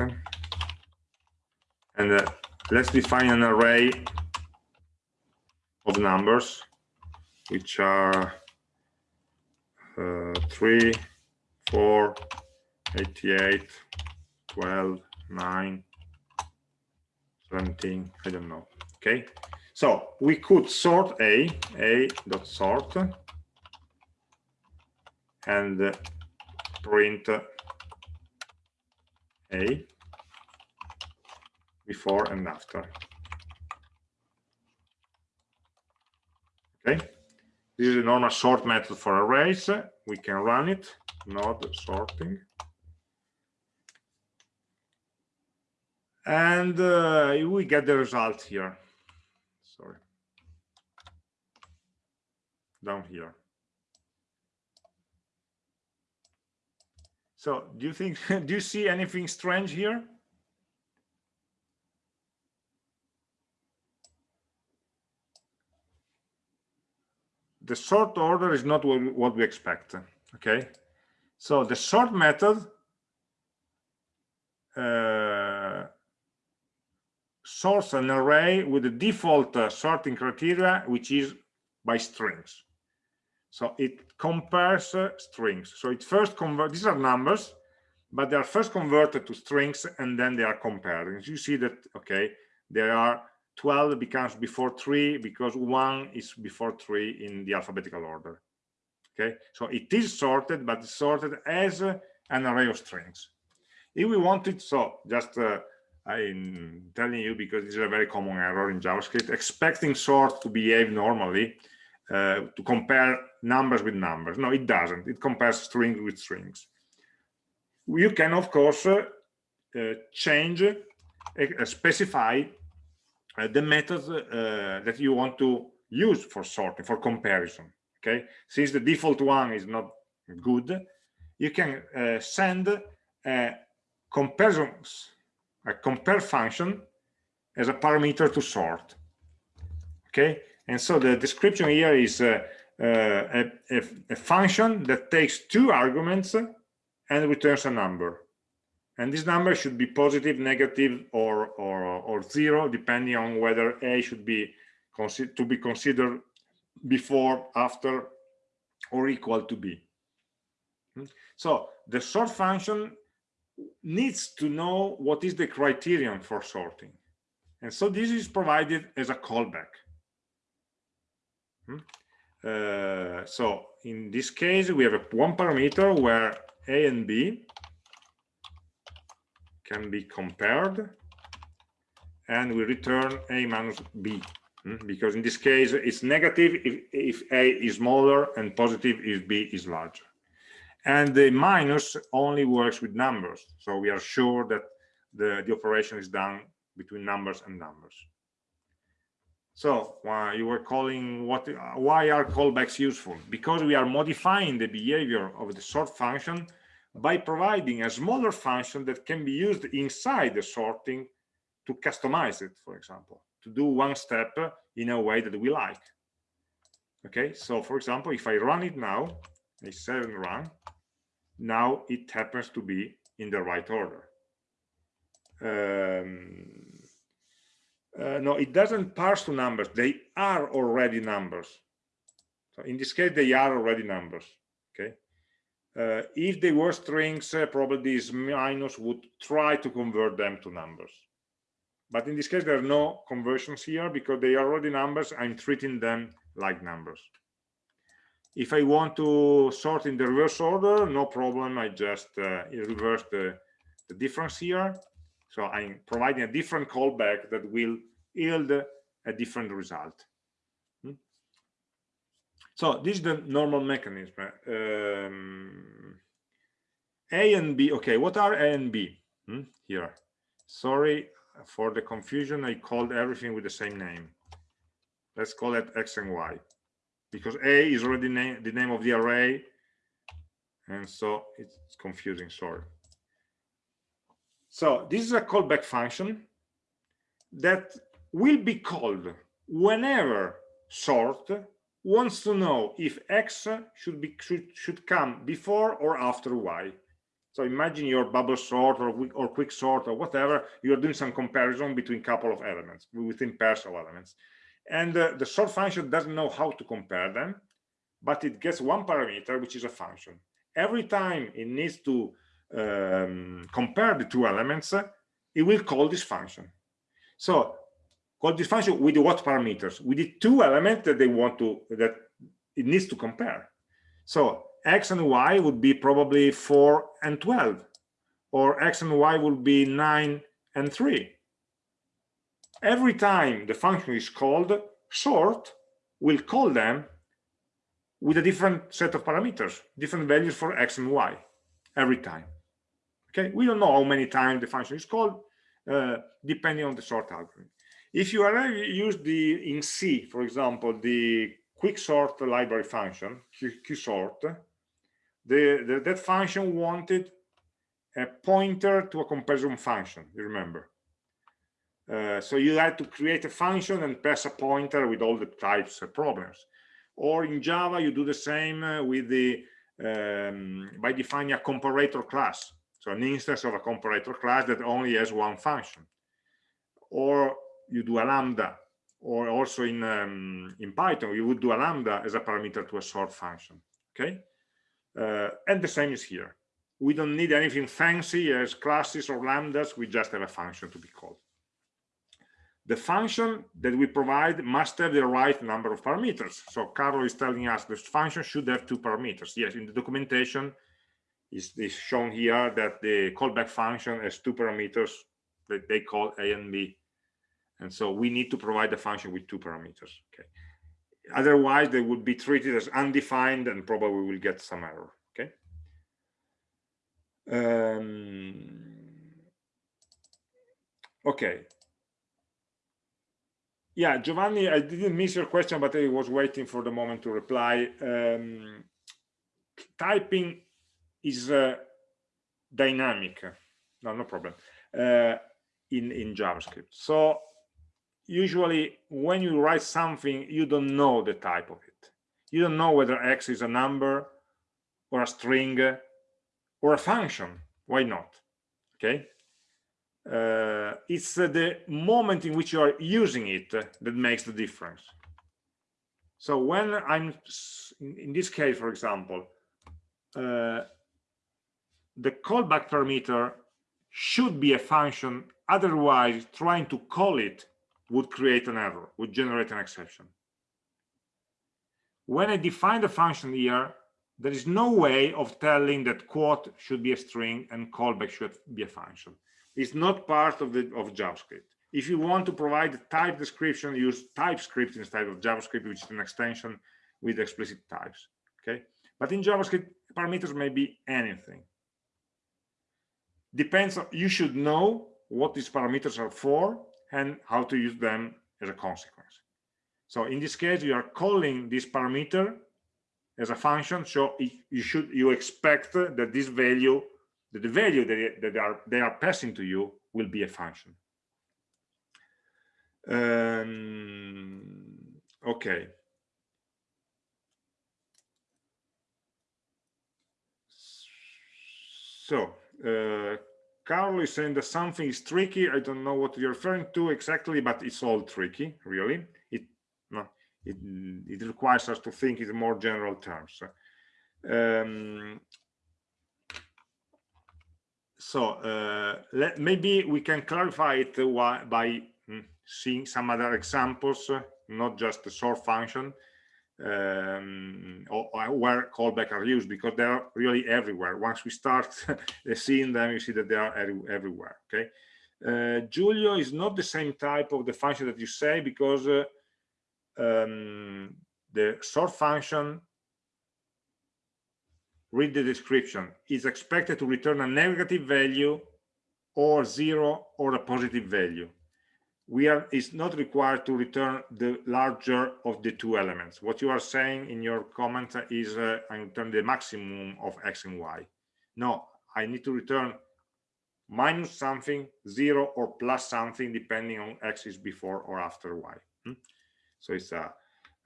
And uh, let's define an array of numbers which are uh, 3 4 88 12 9 17 i don't know. Okay. So we could sort a a dot sort and uh, print a before and after. Okay, this is a normal sort method for arrays. We can run it, node sorting. And uh, we get the result here. Sorry. Down here. So do you think, [laughs] do you see anything strange here? The sort order is not what we expect, okay? So the sort method uh, sorts an array with the default uh, sorting criteria, which is by strings. So it compares uh, strings. So it first convert, these are numbers, but they are first converted to strings and then they are compared. And you see that, okay, there are 12 becomes before three because one is before three in the alphabetical order. Okay, so it is sorted, but sorted as uh, an array of strings. If we wanted, so just uh, I'm telling you because this is a very common error in JavaScript, expecting sort to behave normally uh, to compare numbers with numbers. No, it doesn't. It compares strings with strings. You can, of course, uh, uh, change, specify uh, the method uh, that you want to use for sorting, for comparison. Okay, since the default one is not good, you can send a comparison, a compare function as a parameter to sort. Okay, and so the description here is uh, uh, a, a, a, function that takes two arguments and returns a number. And this number should be positive, negative, or, or, or zero, depending on whether A should be to be considered before, after, or equal to B. Hmm? So the sort function needs to know what is the criterion for sorting. And so this is provided as a callback. Hmm? Uh, so in this case, we have a, one parameter where A and B can be compared and we return A minus B hmm? because in this case it's negative if, if A is smaller and positive if B is larger. And the minus only works with numbers. So we are sure that the, the operation is done between numbers and numbers. So uh, you were calling what? Why are callbacks useful? Because we are modifying the behavior of the sort function by providing a smaller function that can be used inside the sorting to customize it, for example, to do one step in a way that we like. Okay, so for example, if I run it now, I say run, now it happens to be in the right order. um, uh, no, it doesn't parse to numbers. They are already numbers. So in this case, they are already numbers. Okay. Uh, if they were strings, uh, probably this minus would try to convert them to numbers. But in this case, there are no conversions here because they are already numbers. I'm treating them like numbers. If I want to sort in the reverse order, no problem. I just uh, reverse the, the difference here. So I'm providing a different callback that will yield a different result. Hmm? So this is the normal mechanism. Um, a and B, okay, what are A and B hmm? here? Sorry for the confusion, I called everything with the same name. Let's call it X and Y because A is already the name of the array. And so it's confusing, sorry. So this is a callback function that will be called whenever sort wants to know if x should be should, should come before or after y. So imagine your bubble sort or, or quick sort or whatever you're doing some comparison between couple of elements within pairs of elements. And uh, the sort function doesn't know how to compare them but it gets one parameter which is a function. Every time it needs to um, compare the two elements it will call this function. So call this function with what parameters? With the two elements that they want to that it needs to compare. So x and y would be probably 4 and 12 or x and y would be 9 and 3 every time the function is called sort will call them with a different set of parameters different values for x and y every time okay? We don't know how many times the function is called uh, depending on the sort algorithm. If you already use the in c for example the quick sort library function qsort the, the, that function wanted a pointer to a comparison function you remember? Uh, so you had to create a function and pass a pointer with all the types of problems. Or in java you do the same uh, with the um, by defining a comparator class so an instance of a comparator class that only has one function. Or you do a lambda or also in um, in python you would do a lambda as a parameter to a sort function okay? Uh, and the same is here. We don't need anything fancy as classes or lambdas we just have a function to be called. The function that we provide must have the right number of parameters. So carlo is telling us this function should have two parameters. Yes in the documentation is, shown here that the callback function has two parameters that they call a and b. And so we need to provide the function with two parameters okay? Otherwise they would be treated as undefined and probably will get some error okay? Um, okay. Yeah giovanni i didn't miss your question but i was waiting for the moment to reply. Um, typing is uh, dynamic. No no problem. Uh, in in javascript. So usually when you write something you don't know the type of it. You don't know whether x is a number or a string or a function. Why not? Okay? Uh, it's uh, the moment in which you are using it that makes the difference. So when i'm in this case for example the callback parameter should be a function otherwise trying to call it would create an error, would generate an exception. When I define the function here, there is no way of telling that quote should be a string and callback should be a function. It's not part of the of JavaScript. If you want to provide a type description, use TypeScript instead of JavaScript, which is an extension with explicit types. Okay, but in JavaScript, parameters may be anything. Depends. You should know what these parameters are for and how to use them as a consequence. So in this case, you are calling this parameter as a function. So you should you expect that this value, that the value that, that they are they are passing to you will be a function. Um, okay. So uh, Carl is saying that something is tricky. I don't know what you're referring to exactly, but it's all tricky, really. It no, it, it requires us to think in more general terms. Um, so uh, let, maybe we can clarify it by mm, seeing some other examples, not just the sort function, um, or, or where callback are used because they are really everywhere. Once we start [laughs] seeing them, you see that they are everywhere. Okay. Uh, Giulio is not the same type of the function that you say because uh, um, the sort function read the description is expected to return a negative value or zero or a positive value we are is not required to return the larger of the two elements. What you are saying in your comment is uh, i return the maximum of x and y. No i need to return minus something zero or plus something depending on x is before or after y. Hmm? so it's a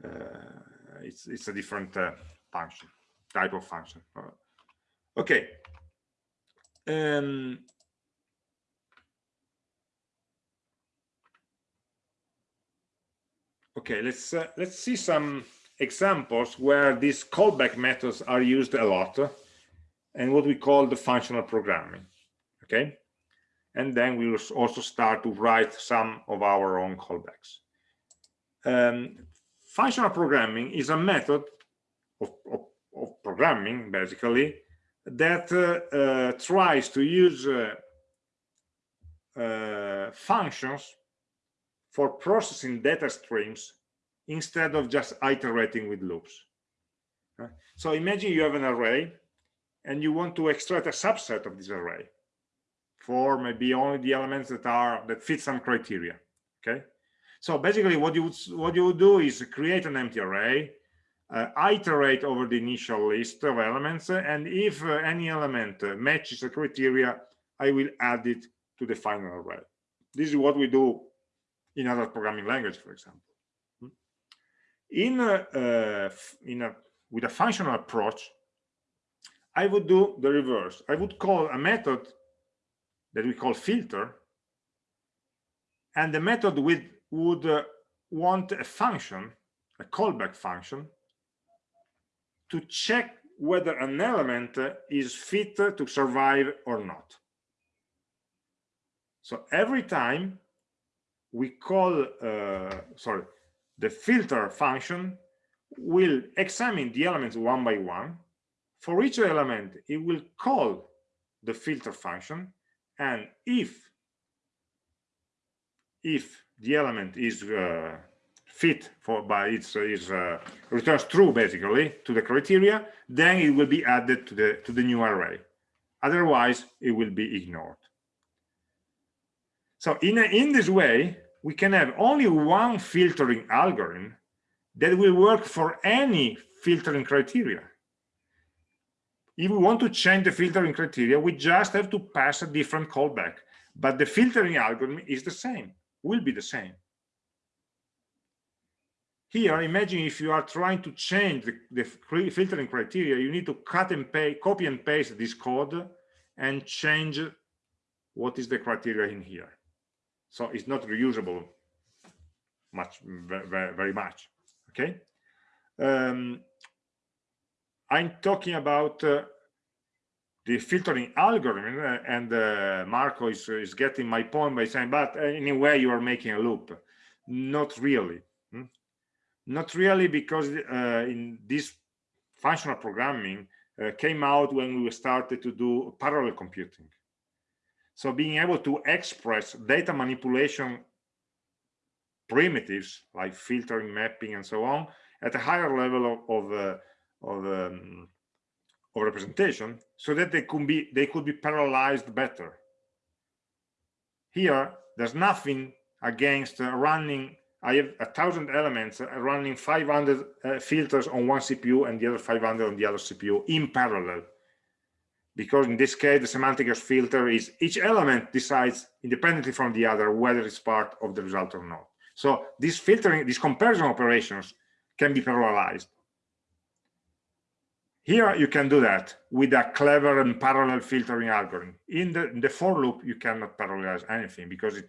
uh, it's it's a different uh, function type of function. Okay. Um, okay let's uh, let's see some examples where these callback methods are used a lot and what we call the functional programming okay? And then we will also start to write some of our own callbacks. Um, functional programming is a method of, of, of programming basically that uh, uh, tries to use uh, uh functions for processing data streams instead of just iterating with loops. So imagine you have an array and you want to extract a subset of this array for maybe only the elements that are that fit some criteria. Okay. So basically what you would, what you would do is create an empty array, uh, iterate over the initial list of elements, and if uh, any element uh, matches the criteria, I will add it to the final array. This is what we do in other programming language, for example. Hmm? In a, uh, in a, with a functional approach, I would do the reverse. I would call a method that we call filter, and the method with, would uh, want a function, a callback function, to check whether an element is fit to survive or not. So every time we call, uh, sorry, the filter function will examine the elements one by one. For each element, it will call the filter function. And if, if the element is uh, fit for by its, its uh, returns true basically to the criteria, then it will be added to the to the new array. Otherwise, it will be ignored. So in a, in this way, we can have only one filtering algorithm that will work for any filtering criteria. If we want to change the filtering criteria, we just have to pass a different callback. But the filtering algorithm is the same, will be the same. Here, imagine if you are trying to change the, the filtering criteria, you need to cut and copy and paste this code and change what is the criteria in here so it's not reusable much very, very much okay? Um, i'm talking about uh, the filtering algorithm uh, and uh, marco is, is getting my point by saying but anyway you are making a loop. Not really hmm? not really because uh, in this functional programming uh, came out when we started to do parallel computing so being able to express data manipulation primitives like filtering, mapping, and so on at a higher level of of, uh, of, um, of representation, so that they could be they could be parallelized better. Here, there's nothing against running. I have a thousand elements uh, running 500 uh, filters on one CPU and the other 500 on the other CPU in parallel because in this case the semantic filter is each element decides independently from the other whether it's part of the result or not so this filtering these comparison operations can be parallelized here you can do that with a clever and parallel filtering algorithm. In the, in the for loop, you cannot parallelize anything because it's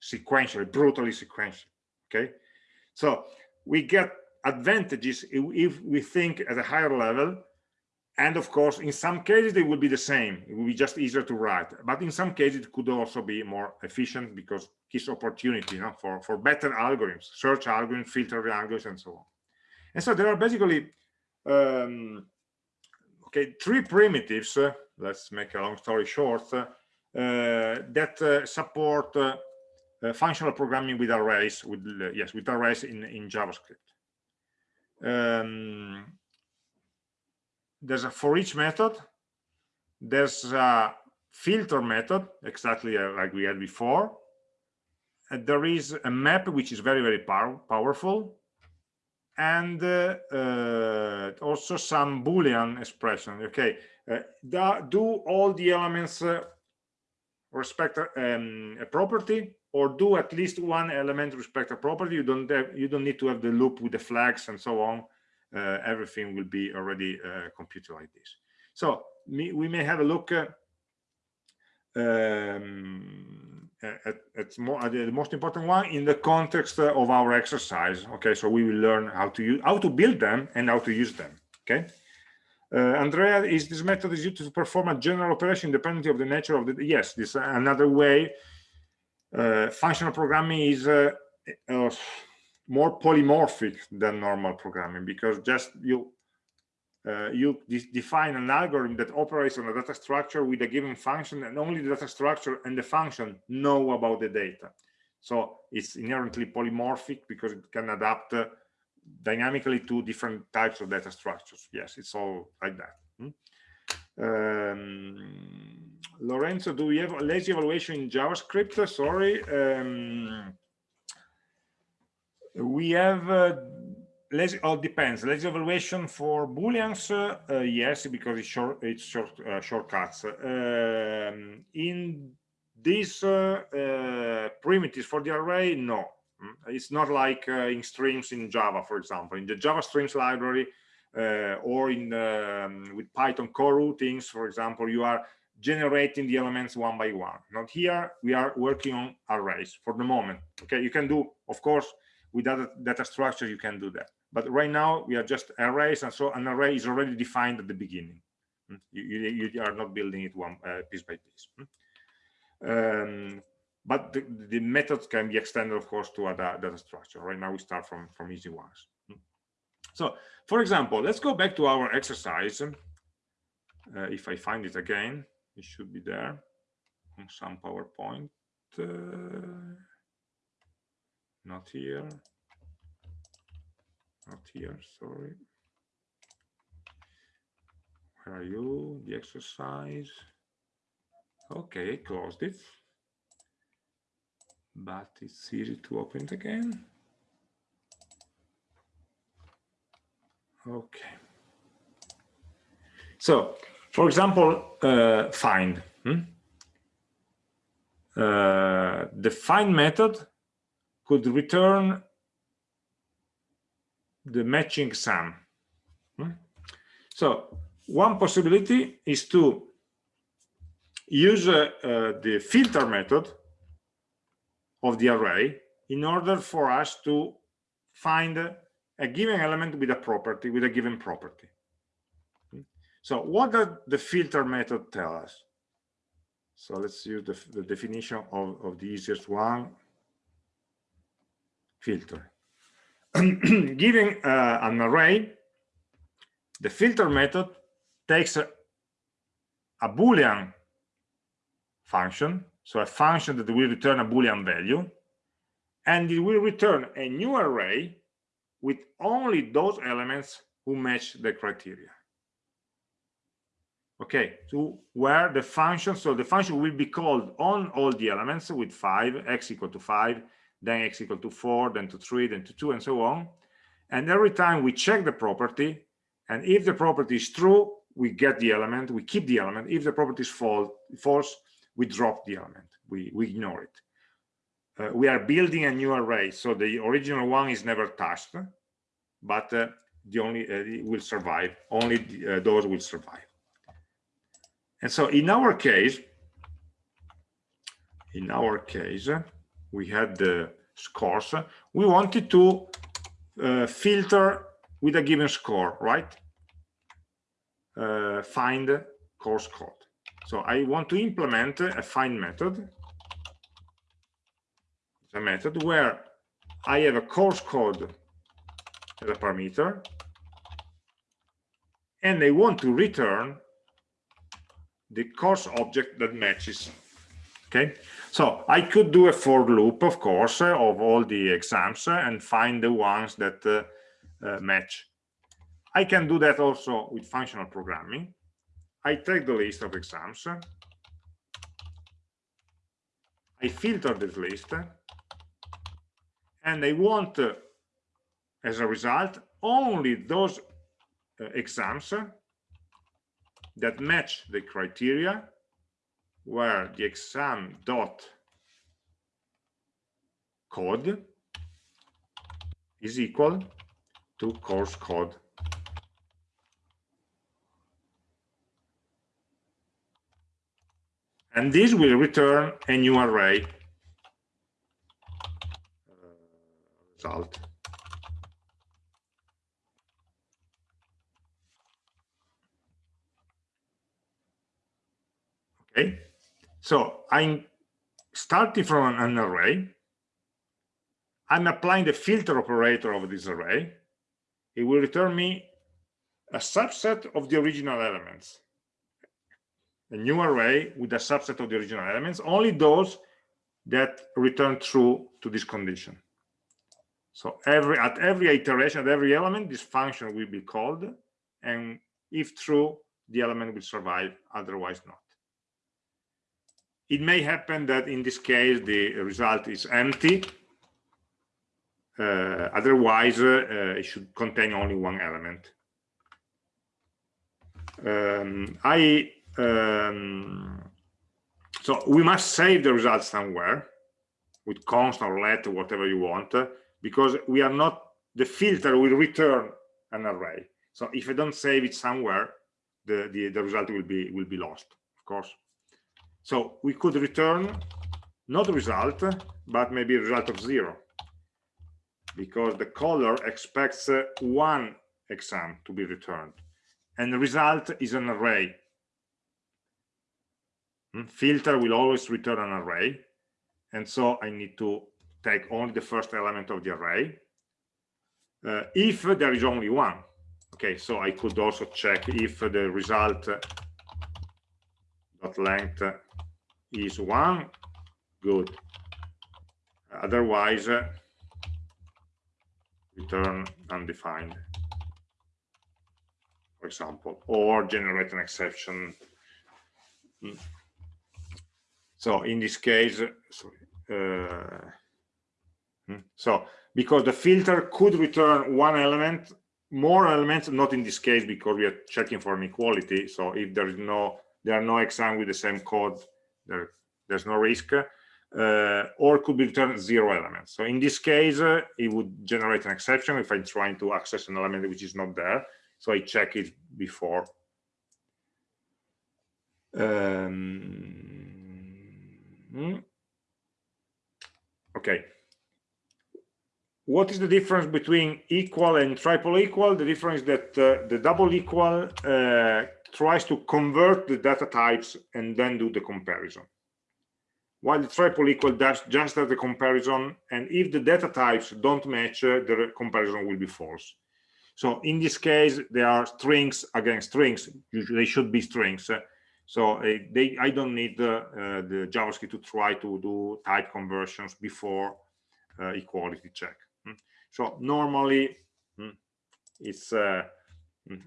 sequential, brutally sequential. Okay, so we get advantages if we think at a higher level and of course in some cases they will be the same. It will be just easier to write. But in some cases it could also be more efficient because gives opportunity you know, for for better algorithms search algorithms filter algorithms and so on. And so there are basically um, okay three primitives uh, let's make a long story short uh, that uh, support uh, uh, functional programming with arrays with yes with arrays in in javascript. Um, there's a for each method. There's a filter method exactly uh, like we had before. And there is a map which is very very pow powerful. And uh, uh, also some boolean expression. Okay uh, do all the elements uh, respect um, a property or do at least one element respect a property? You don't have, you don't need to have the loop with the flags and so on everything will be already uh, computed like this. So me, we may have a look uh, um, at, at, more, at the most important one in the context of our exercise okay? So we will learn how to use how to build them and how to use them okay? Uh, Andrea, is this method is used to perform a general operation independently of the nature of the yes this another way uh, functional programming is uh, uh, more polymorphic than normal programming because just you uh, you de define an algorithm that operates on a data structure with a given function and only the data structure and the function know about the data. So it's inherently polymorphic because it can adapt uh, dynamically to different types of data structures. Yes it's all like that. Hmm? um, lorenzo do we have a lazy evaluation in javascript? Sorry um, we have uh, lazy all depends. Lazy evaluation for booleans uh, uh, yes because it's short it's short uh, shortcuts. Um, in these uh, uh, primitives for the array no. Mm, it's not like in streams in java for example. In the java streams library or in um, with python coroutines for example you are generating the elements one by one. Not here we are working on arrays for the moment. Okay you can do of course with other data structure you can do that. But right now we are just arrays and so an array is already defined at the beginning. Hmm? you, you, you are not building it one uh, piece by piece. Hmm? um, but the, the, methods can be extended of course to other data structure right now we start from from easy ones. Hmm? so for example let's go back to our exercise. Uh, if i find it again it should be there. On some powerpoint uh, not here. Not here sorry. Where are you? The exercise. Okay closed it. But it's easy to open it again. Okay. So for example uh, find hmm? uh, the find method could return the matching sum. Hmm? So one possibility is to use uh, uh, the filter method of the array in order for us to find a given element with a property, with a given property. Hmm? So what does the filter method tell us? So let's use the, the definition of, of the easiest one filter. [clears throat] Giving uh, an array, the filter method takes a, a Boolean function, so a function that will return a Boolean value, and it will return a new array with only those elements who match the criteria. Okay, so where the function, so the function will be called on all the elements with 5, x equal to 5, then x equal to 4, then to 3, then to 2, and so on. And every time we check the property, and if the property is true, we get the element, we keep the element. If the property is false, false we drop the element, we, we ignore it. Uh, we are building a new array, so the original one is never touched, but uh, the only uh, will survive only the, uh, those will survive and so in our case in our case we had the scores. We wanted to uh, filter with a given score right? Uh, find course code. So i want to implement a find method. A method where i have a course code as a parameter and I want to return the course object that matches okay? So i could do a for loop of course of all the exams and find the ones that uh, uh, match. I can do that also with functional programming. I take the list of exams. I filter this list. And i want uh, as a result only those uh, exams that match the criteria where the exam dot code is equal to course code. And this will return a new array uh, result. Okay so i'm starting from an array. I'm applying the filter operator of this array. It will return me a subset of the original elements. A new array with a subset of the original elements. Only those that return true to this condition. So every at every iteration at every element this function will be called. And if true the element will survive otherwise not it may happen that in this case the result is empty. Uh, otherwise uh, it should contain only one element. Um, i um, so we must save the result somewhere with const or let or whatever you want because we are not the filter will return an array. So if i don't save it somewhere the the, the result will be will be lost of course so we could return not result, but maybe result of zero, because the caller expects uh, one exam to be returned, and the result is an array. Hmm? Filter will always return an array, and so I need to take only the first element of the array. Uh, if there is only one, okay, so I could also check if the result dot length is one good otherwise return undefined for example or generate an exception hmm. so in this case sorry, uh, hmm. so because the filter could return one element more elements not in this case because we are checking for inequality so if there is no there are no exam with the same code there, there's no risk uh, or could be returned zero elements so in this case uh, it would generate an exception if i'm trying to access an element which is not there. So i check it before. Um, hmm. okay. What is the difference between equal and triple equal? The difference is that uh, the double equal uh, tries to convert the data types and then do the comparison. While the triple equal does just does the comparison and if the data types don't match uh, the comparison will be false. So in this case there are strings against strings. They should be strings. So uh, they i don't need uh, the javascript to try to do type conversions before uh, equality check. Hmm. so normally hmm, it's uh,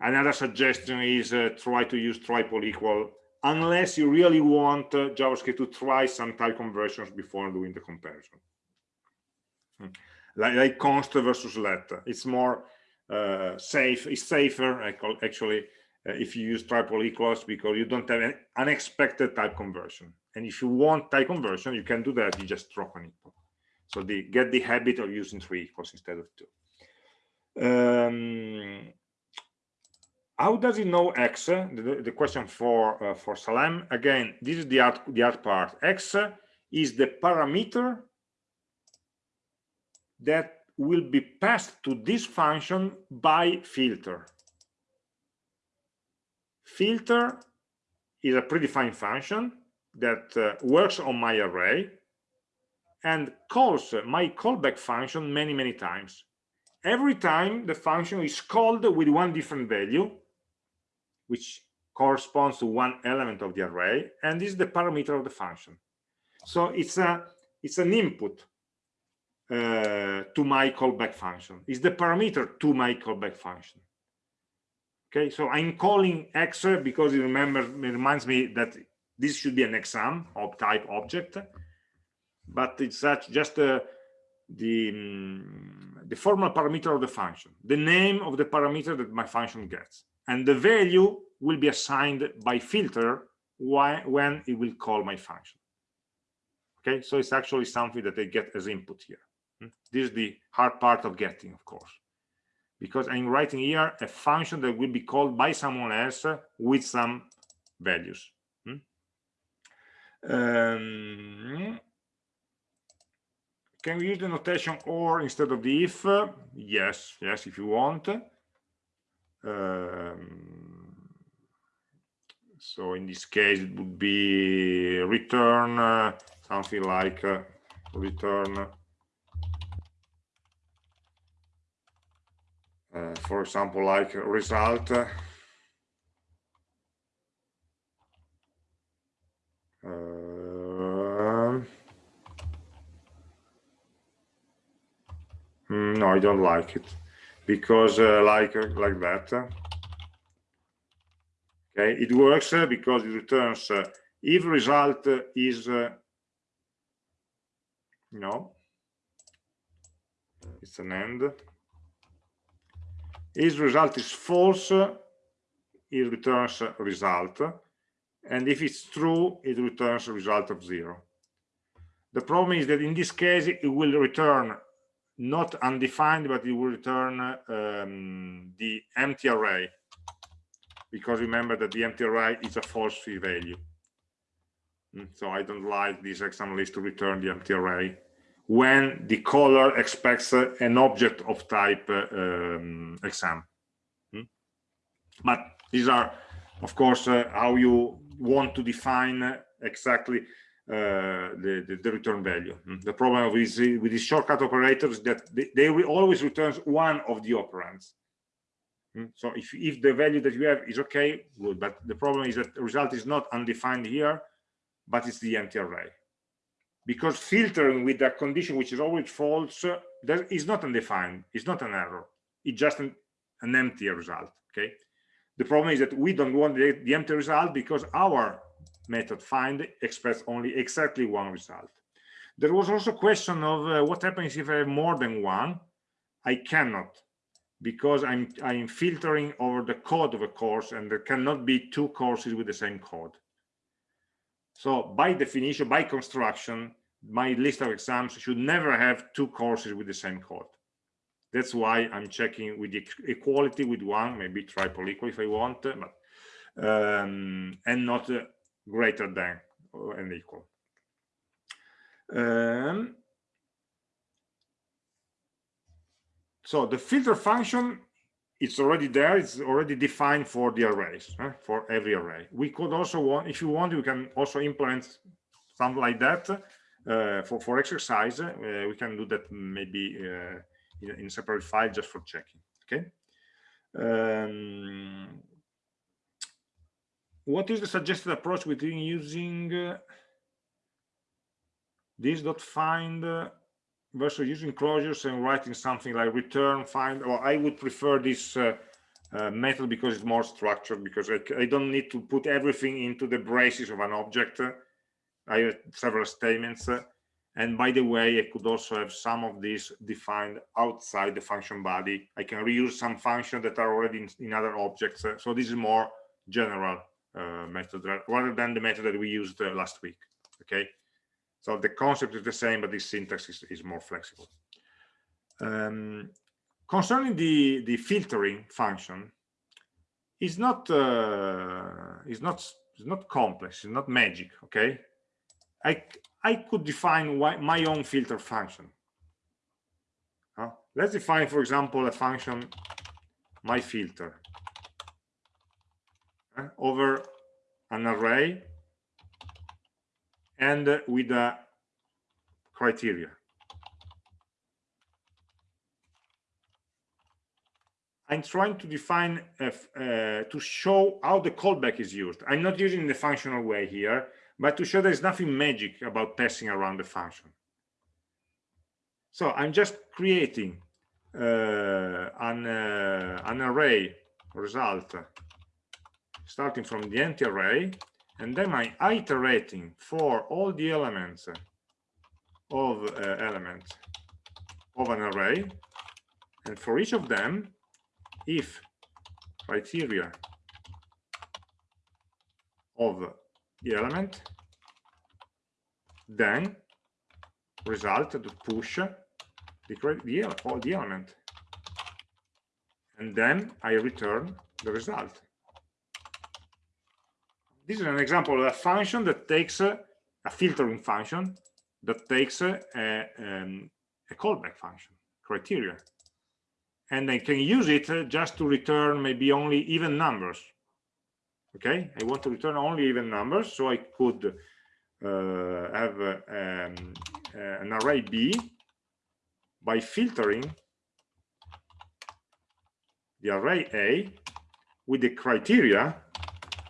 Another suggestion is uh, try to use triple equal unless you really want uh, JavaScript to try some type conversions before doing the comparison. Hmm. Like, like, const versus let. It's more uh, safe. It's safer actually uh, if you use triple equals because you don't have an unexpected type conversion. And if you want type conversion, you can do that. You just drop an equal. So the, get the habit of using three equals instead of two. Um, how does it know x? The, the question for uh, for Salem. Again, this is the hard, the hard part. x is the parameter that will be passed to this function by filter. Filter is a predefined function that uh, works on my array and calls my callback function many, many times. Every time the function is called with one different value, which corresponds to one element of the array, and this is the parameter of the function. So it's a it's an input uh, to my callback function. It's the parameter to my callback function. Okay, so I'm calling x because it remember it reminds me that this should be an exam of type object, but it's such just uh, the um, the formal parameter of the function, the name of the parameter that my function gets, and the value will be assigned by filter when it will call my function. Okay, so it's actually something that they get as input here. Hmm? This is the hard part of getting, of course, because I'm writing here a function that will be called by someone else with some values. Um, can we use the notation or instead of the if? Yes, yes, if you want. Um, so in this case, it would be return uh, something like uh, return, uh, for example, like result. Uh, no, I don't like it because uh, like uh, like that. Okay, it works uh, because it returns uh, if result is uh, no, it's an end. If result is false, it returns result and if it's true it returns a result of zero the problem is that in this case it will return not undefined but it will return um, the empty array. Because remember that the empty array is a falsy value. Mm, so i don't like this exam list to return the empty array when the caller expects uh, an object of type uh, um, exam. Mm. but these are of course uh, how you want to define exactly uh, the, the, the, return value. Mm. The problem with, with these shortcut operators is that they, they always return one of the operands. Mm. So if, if the value that you have is okay, good. But the problem is that the result is not undefined here, but it's the empty array. Because filtering with a condition which is always false, that is not undefined. It's not an error. It's just an, an empty result. Okay. The problem is that we don't want the, the empty result because our method find expects only exactly one result. There was also a question of uh, what happens if I have more than one. I cannot because I'm I'm filtering over the code of a course and there cannot be two courses with the same code. So by definition, by construction, my list of exams should never have two courses with the same code. That's why I'm checking with the equality with one, maybe triple equal if I want, but um, and not uh, greater than and equal. Um, so the filter function it's already there it's already defined for the arrays for every array we could also want if you want you can also implement something like that uh, for for exercise uh, we can do that maybe uh, in, in separate file just for checking okay um, what is the suggested approach between using uh, this dot find uh, versus using closures and writing something like return find or i would prefer this uh, uh, method because it's more structured because I, I, don't need to put everything into the braces of an object i have several statements uh, and by the way, I could also have some of these defined outside the function body. I can reuse some functions that are already in, in other objects. So this is more general uh, method rather than the method that we used uh, last week. Okay. So the concept is the same, but the syntax is, is more flexible. Um, concerning the the filtering function is not uh, is not is not complex it's not magic okay i i could define my own filter function uh, let's define for example a function my filter uh, over an array and uh, with a criteria I'm trying to define, uh, to show how the callback is used. I'm not using the functional way here, but to show there's nothing magic about passing around the function. So I'm just creating uh, an, uh, an array result starting from the empty array, and then I'm iterating for all the elements of uh, elements of an array, and for each of them, if criteria of the element then result to push the, the, the element and then I return the result. This is an example of a function that takes a, a filtering function that takes a, a, um, a callback function criteria and I can use it uh, just to return maybe only even numbers. Okay, I want to return only even numbers, so I could uh, have uh, um, uh, an array B by filtering the array A with the criteria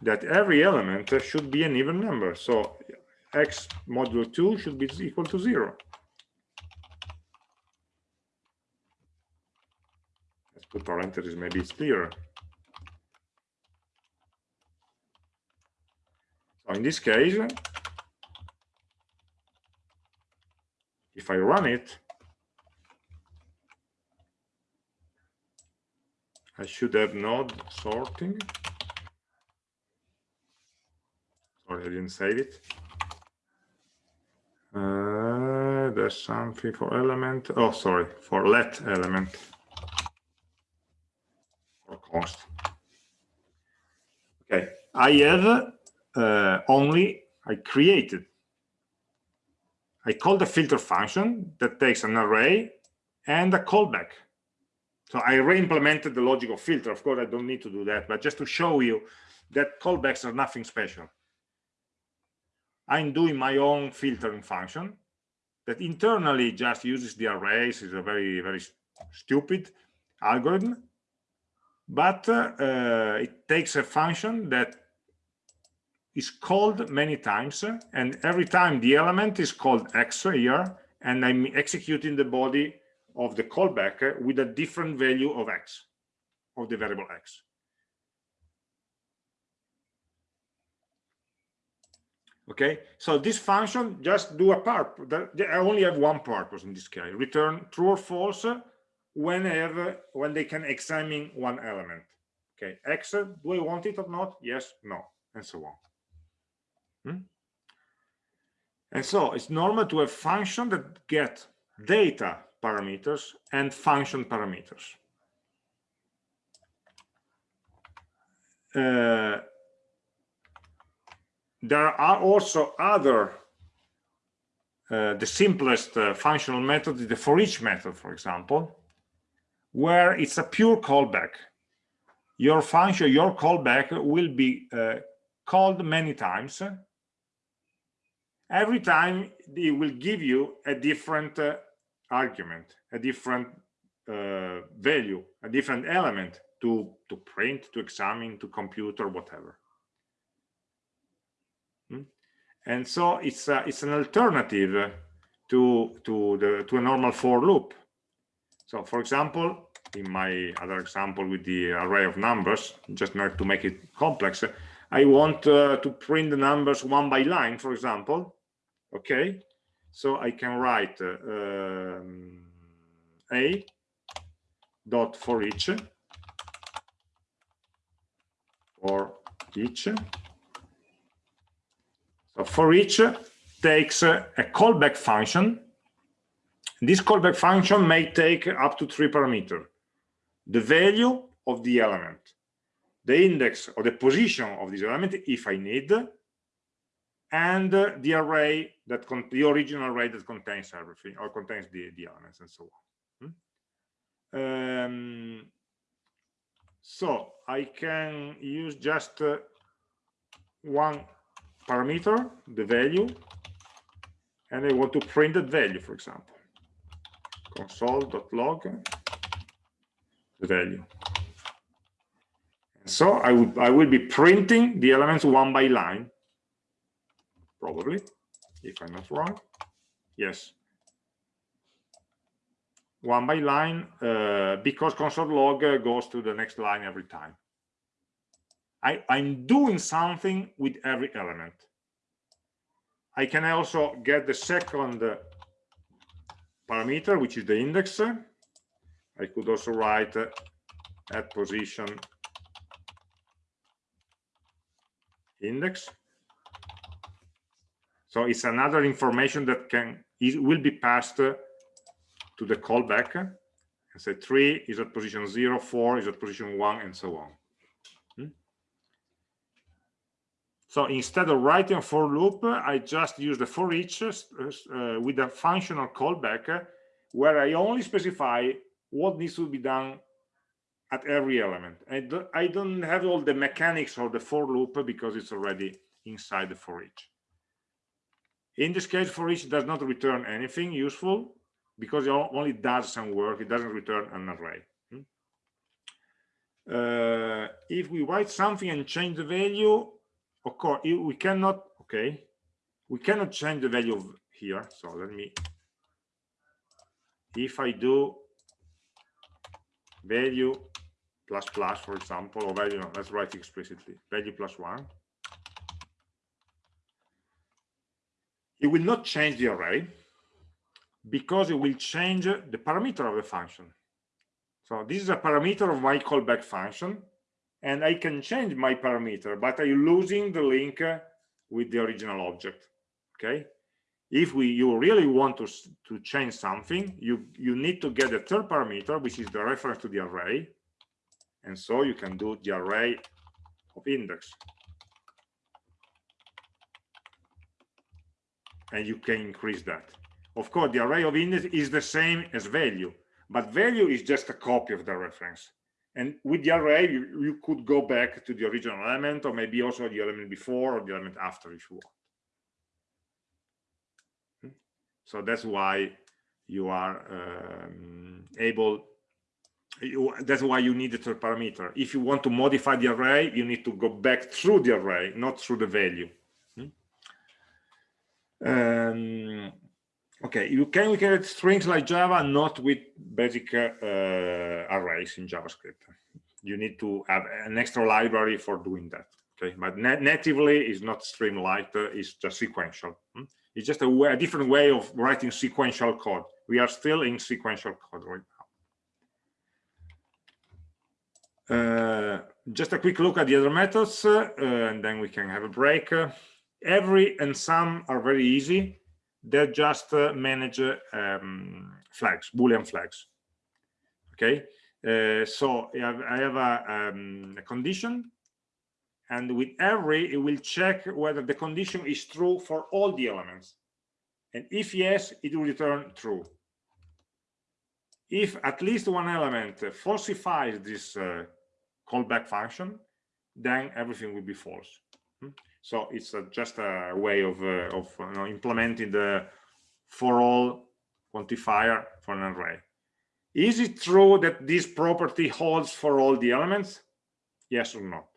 that every element should be an even number. So x modulo 2 should be equal to 0. Let's put parentheses, maybe it's clearer. So in this case, if I run it, I should have node sorting. I didn't save it. Uh, there's something for element. Oh, sorry, for let element For cost. Okay, I have uh, only, I created, I called a filter function that takes an array and a callback. So I re-implemented the logic of filter. Of course, I don't need to do that, but just to show you that callbacks are nothing special. I'm doing my own filtering function that internally just uses the arrays. It's a very, very stupid algorithm but uh, it takes a function that is called many times and every time the element is called x here and i'm executing the body of the callback with a different value of x of the variable x okay? So this function just do a part i only have one purpose in this case return true or false whenever when they can examine one element. Okay? X do i want it or not? Yes no and so on. Hmm? and so it's normal to have function that get data parameters and function parameters. Uh, there are also other uh, the simplest uh, functional method is the for each method for example where it's a pure callback. Your function, your callback will be uh, called many times. Every time it will give you a different uh, argument, a different uh, value, a different element to, to print, to examine, to compute, or whatever. And so it's a, it's an alternative to to the to a normal for loop so for example, in my other example with the array of numbers, just not to make it complex, I want uh, to print the numbers one by line, for example. Okay, so I can write uh, um, a dot for each for each. For each takes a callback function this callback function may take up to three parameters. the value of the element, the index or the position of this element if I need, and uh, the array that the original array that contains everything or contains the, the elements and so on. Hmm? Um, so I can use just uh, one parameter, the value, and I want to print that value, for example. Console.log the value. And So I would I will be printing the elements one by line, probably, if I'm not wrong. Yes. One by line, uh, because console log uh, goes to the next line every time. I, I'm doing something with every element. I can also get the second parameter, which is the index. I could also write uh, at position index. So it's another information that can is, will be passed uh, to the callback. And say three is at position zero, four is at position one, and so on. So instead of writing a for loop, I just use the for each uh, uh, with a functional callback uh, where I only specify what needs to be done at every element. I, do, I don't have all the mechanics of the for loop because it's already inside the for each. In this case, for each does not return anything useful because it only does some work. It doesn't return an array. Hmm? Uh, if we write something and change the value, of course we cannot okay we cannot change the value of here. So let me if i do value plus plus for example or value let's write explicitly value plus one it will not change the array because it will change the parameter of the function. So this is a parameter of my callback function and I can change my parameter, but I'm losing the link with the original object. Okay. If we you really want to, to change something, you, you need to get the third parameter, which is the reference to the array. And so you can do the array of index. And you can increase that. Of course, the array of index is the same as value, but value is just a copy of the reference. And with the array, you, you could go back to the original element or maybe also the element before or the element after if you want. Hmm? So that's why you are um, able, you, that's why you need the third parameter. If you want to modify the array, you need to go back through the array, not through the value. Hmm? Um, okay, you can create streams like Java, not with basic uh, arrays in JavaScript. You need to have an extra library for doing that. Okay, but natively is not Streamlit, uh, it's just sequential. Hmm? It's just a, way, a, different way of writing sequential code. We are still in sequential code right now. Uh, just a quick look at the other methods, uh, and then we can have a break. every and some are very easy. They just uh, manage um, flags, Boolean flags. Okay? Uh, so I have, a, um, a, condition and with every it will check whether the condition is true for all the elements. And if yes it will return true. If at least one element falsifies this uh, callback function then everything will be false. Hmm? So it's a, just a way of, uh, of you know, implementing the for all quantifier for an array is it true that this property holds for all the elements? Yes or not?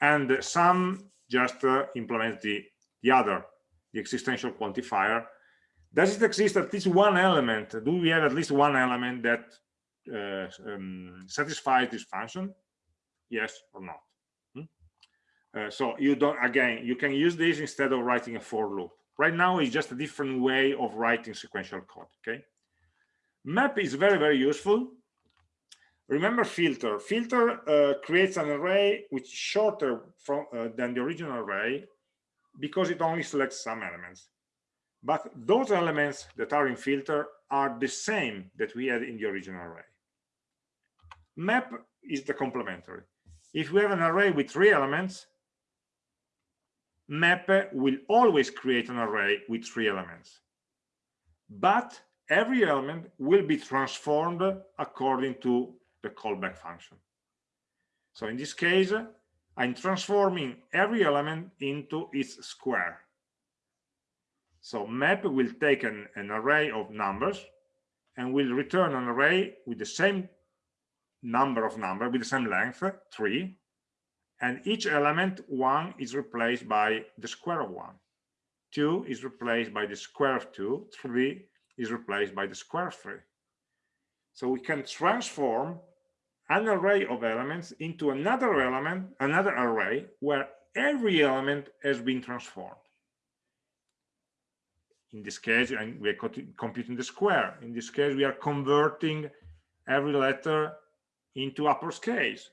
And some just uh, implement the, the other, the existential quantifier. Does it exist at least one element? Do we have at least one element that uh, um, satisfies this function? Yes or not? Uh, so you don't, again, you can use this instead of writing a for loop. Right now, it's just a different way of writing sequential code, okay? Map is very, very useful. Remember filter. Filter uh, creates an array which is shorter from, uh, than the original array because it only selects some elements. But those elements that are in filter are the same that we had in the original array. map is the complementary if we have an array with three elements map will always create an array with three elements. But every element will be transformed according to the callback function. So in this case i'm transforming every element into its square. So map will take an, an array of numbers and will return an array with the same number of number with the same length three and each element one is replaced by the square of one. Two is replaced by the square of two. Three is replaced by the square of three. So we can transform an array of elements into another element another array where every element has been transformed. In this case and we are computing the square. In this case we are converting every letter into uppercase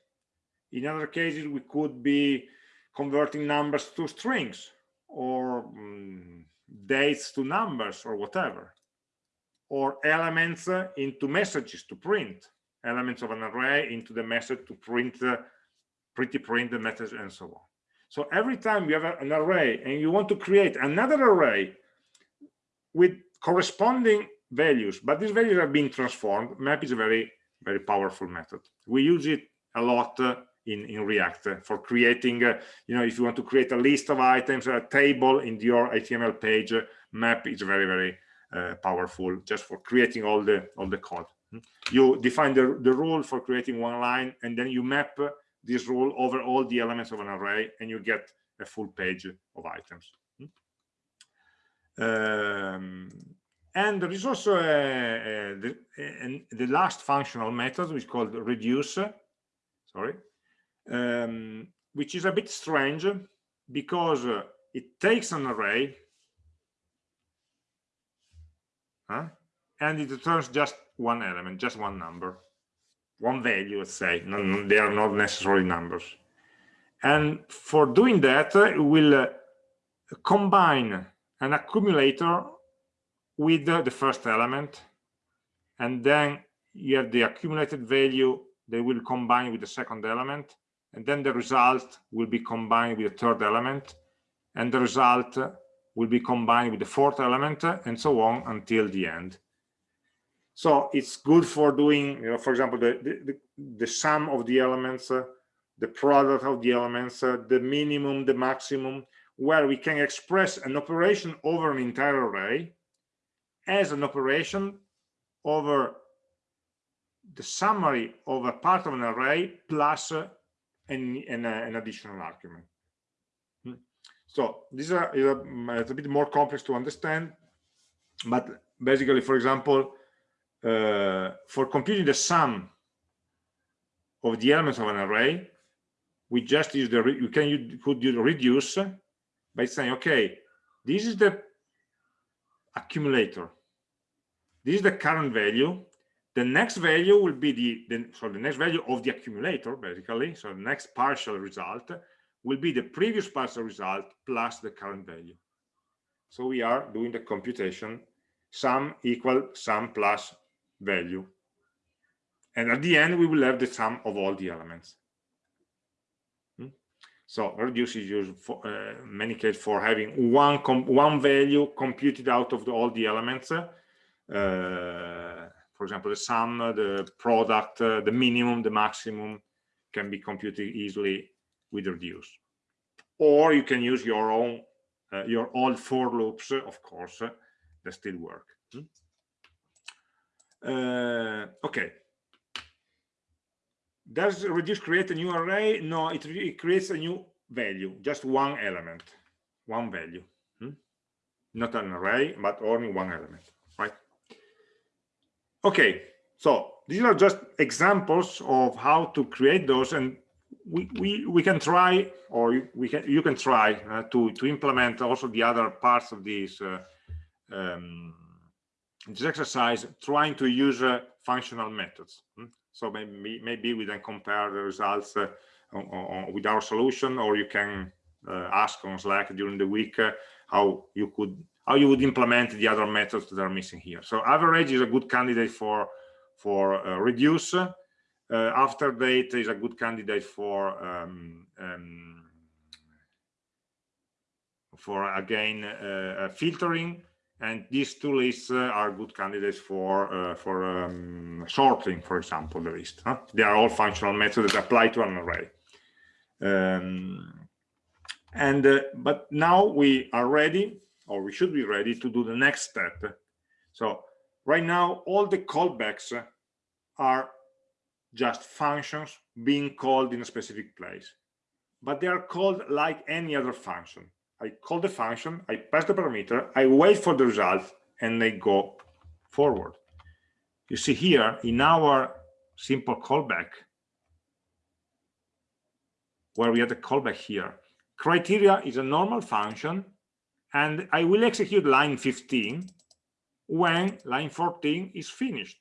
in other cases we could be converting numbers to strings or um, dates to numbers or whatever or elements uh, into messages to print elements of an array into the message to print uh, pretty print the message and so on. So every time you have a, an array and you want to create another array with corresponding values but these values have been transformed map is a very very powerful method. We use it a lot uh, in in react for creating uh, you know if you want to create a list of items a table in your html page uh, map is very very uh, powerful just for creating all the all the code hmm? you define the, the rule for creating one line and then you map this rule over all the elements of an array and you get a full page of items hmm? um, and there is also a, a, the, a, the last functional method which is called reduce sorry um, which is a bit strange because it takes an array huh? and it returns just one element, just one number, one value, let's say. No, they are not necessarily numbers. And for doing that, it will uh, combine an accumulator with the first element, and then you have the accumulated value they will combine with the second element, and then the result will be combined with the third element, and the result will be combined with the fourth element and so on until the end. So it's good for doing you know for example the the, the sum of the elements uh, the product of the elements uh, the minimum the maximum where we can express an operation over an entire array as an operation over the summary of a part of an array plus uh, an, an, uh, an additional argument hmm. so these uh, are mm, it's a bit more complex to understand, but basically, for example, uh, for computing the sum of the elements of an array, we just use the you can you could use reduce by saying, okay, this is the accumulator. This is the current value. The next value will be the, the so the next value of the accumulator, basically. So the next partial result will be the previous partial result plus the current value. So we are doing the computation sum equal sum plus value. And at the end, we will have the sum of all the elements. Hmm? So reduce is used for uh, many cases for having one one value computed out of the, all the elements. Uh, for example, the sum, the product, uh, the minimum, the maximum can be computed easily with reduce. Or you can use your own uh, your old for loops of course uh, that still work. Hmm? uh, okay. Does reduce create a new array? No it, it, creates a new value just one element one value. Hmm? not an array but only one element okay so these are just examples of how to create those and we, we, we can try, or we can, you can try uh, to, to implement also the other parts of this, uh, um, this exercise, trying to use uh, functional methods. Hmm? So maybe, maybe we then compare the results uh, on, on, with our solution, or you can uh, ask on Slack during the week uh, how you could how you would implement the other methods that are missing here. So average is a good candidate for for reduce uh, after date is a good candidate for um, um, for again uh, filtering and these two lists uh, are good candidates for uh, for um, sorting for example the list huh? they are all functional methods that apply to an array um, and uh, but now we are ready or we should be ready to do the next step. So right now all the callbacks are just functions being called in a specific place. But they are called like any other function. I call the function i pass the parameter i wait for the result and they go forward. You see here in our simple callback where we have the callback here criteria is a normal function and I will execute line 15 when line 14 is finished.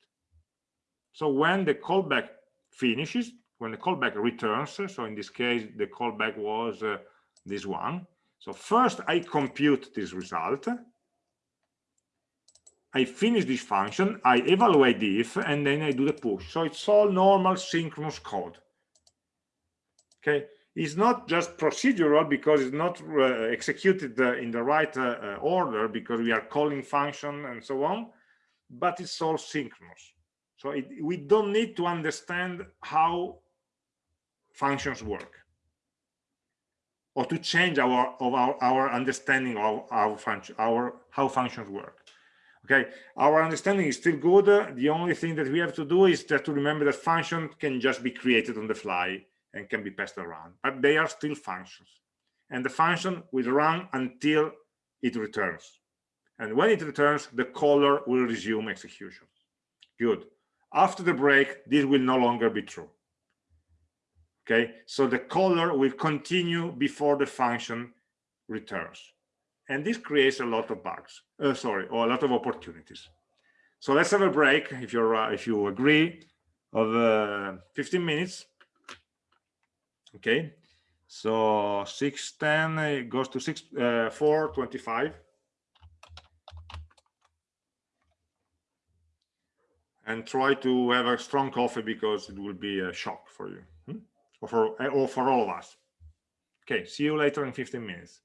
So when the callback finishes, when the callback returns, so in this case, the callback was uh, this one. So first I compute this result. I finish this function, I evaluate the if, and then I do the push. So it's all normal synchronous code. Okay, is not just procedural because it's not uh, executed uh, in the right uh, uh, order because we are calling function and so on, but it's all synchronous. So it, we don't need to understand how functions work or to change our our, our understanding of our function our how functions work. Okay? Our understanding is still good. The only thing that we have to do is just to remember that function can just be created on the fly and can be passed around, but they are still functions. And the function will run until it returns. And when it returns, the caller will resume execution. Good. After the break, this will no longer be true. Okay, so the caller will continue before the function returns. And this creates a lot of bugs, uh, sorry, or a lot of opportunities. So let's have a break, if you're uh, if you agree, of uh, 15 minutes okay so 610 goes to 6 uh, 425 and try to have a strong coffee because it will be a shock for you hmm? or for or for all of us. Okay see you later in 15 minutes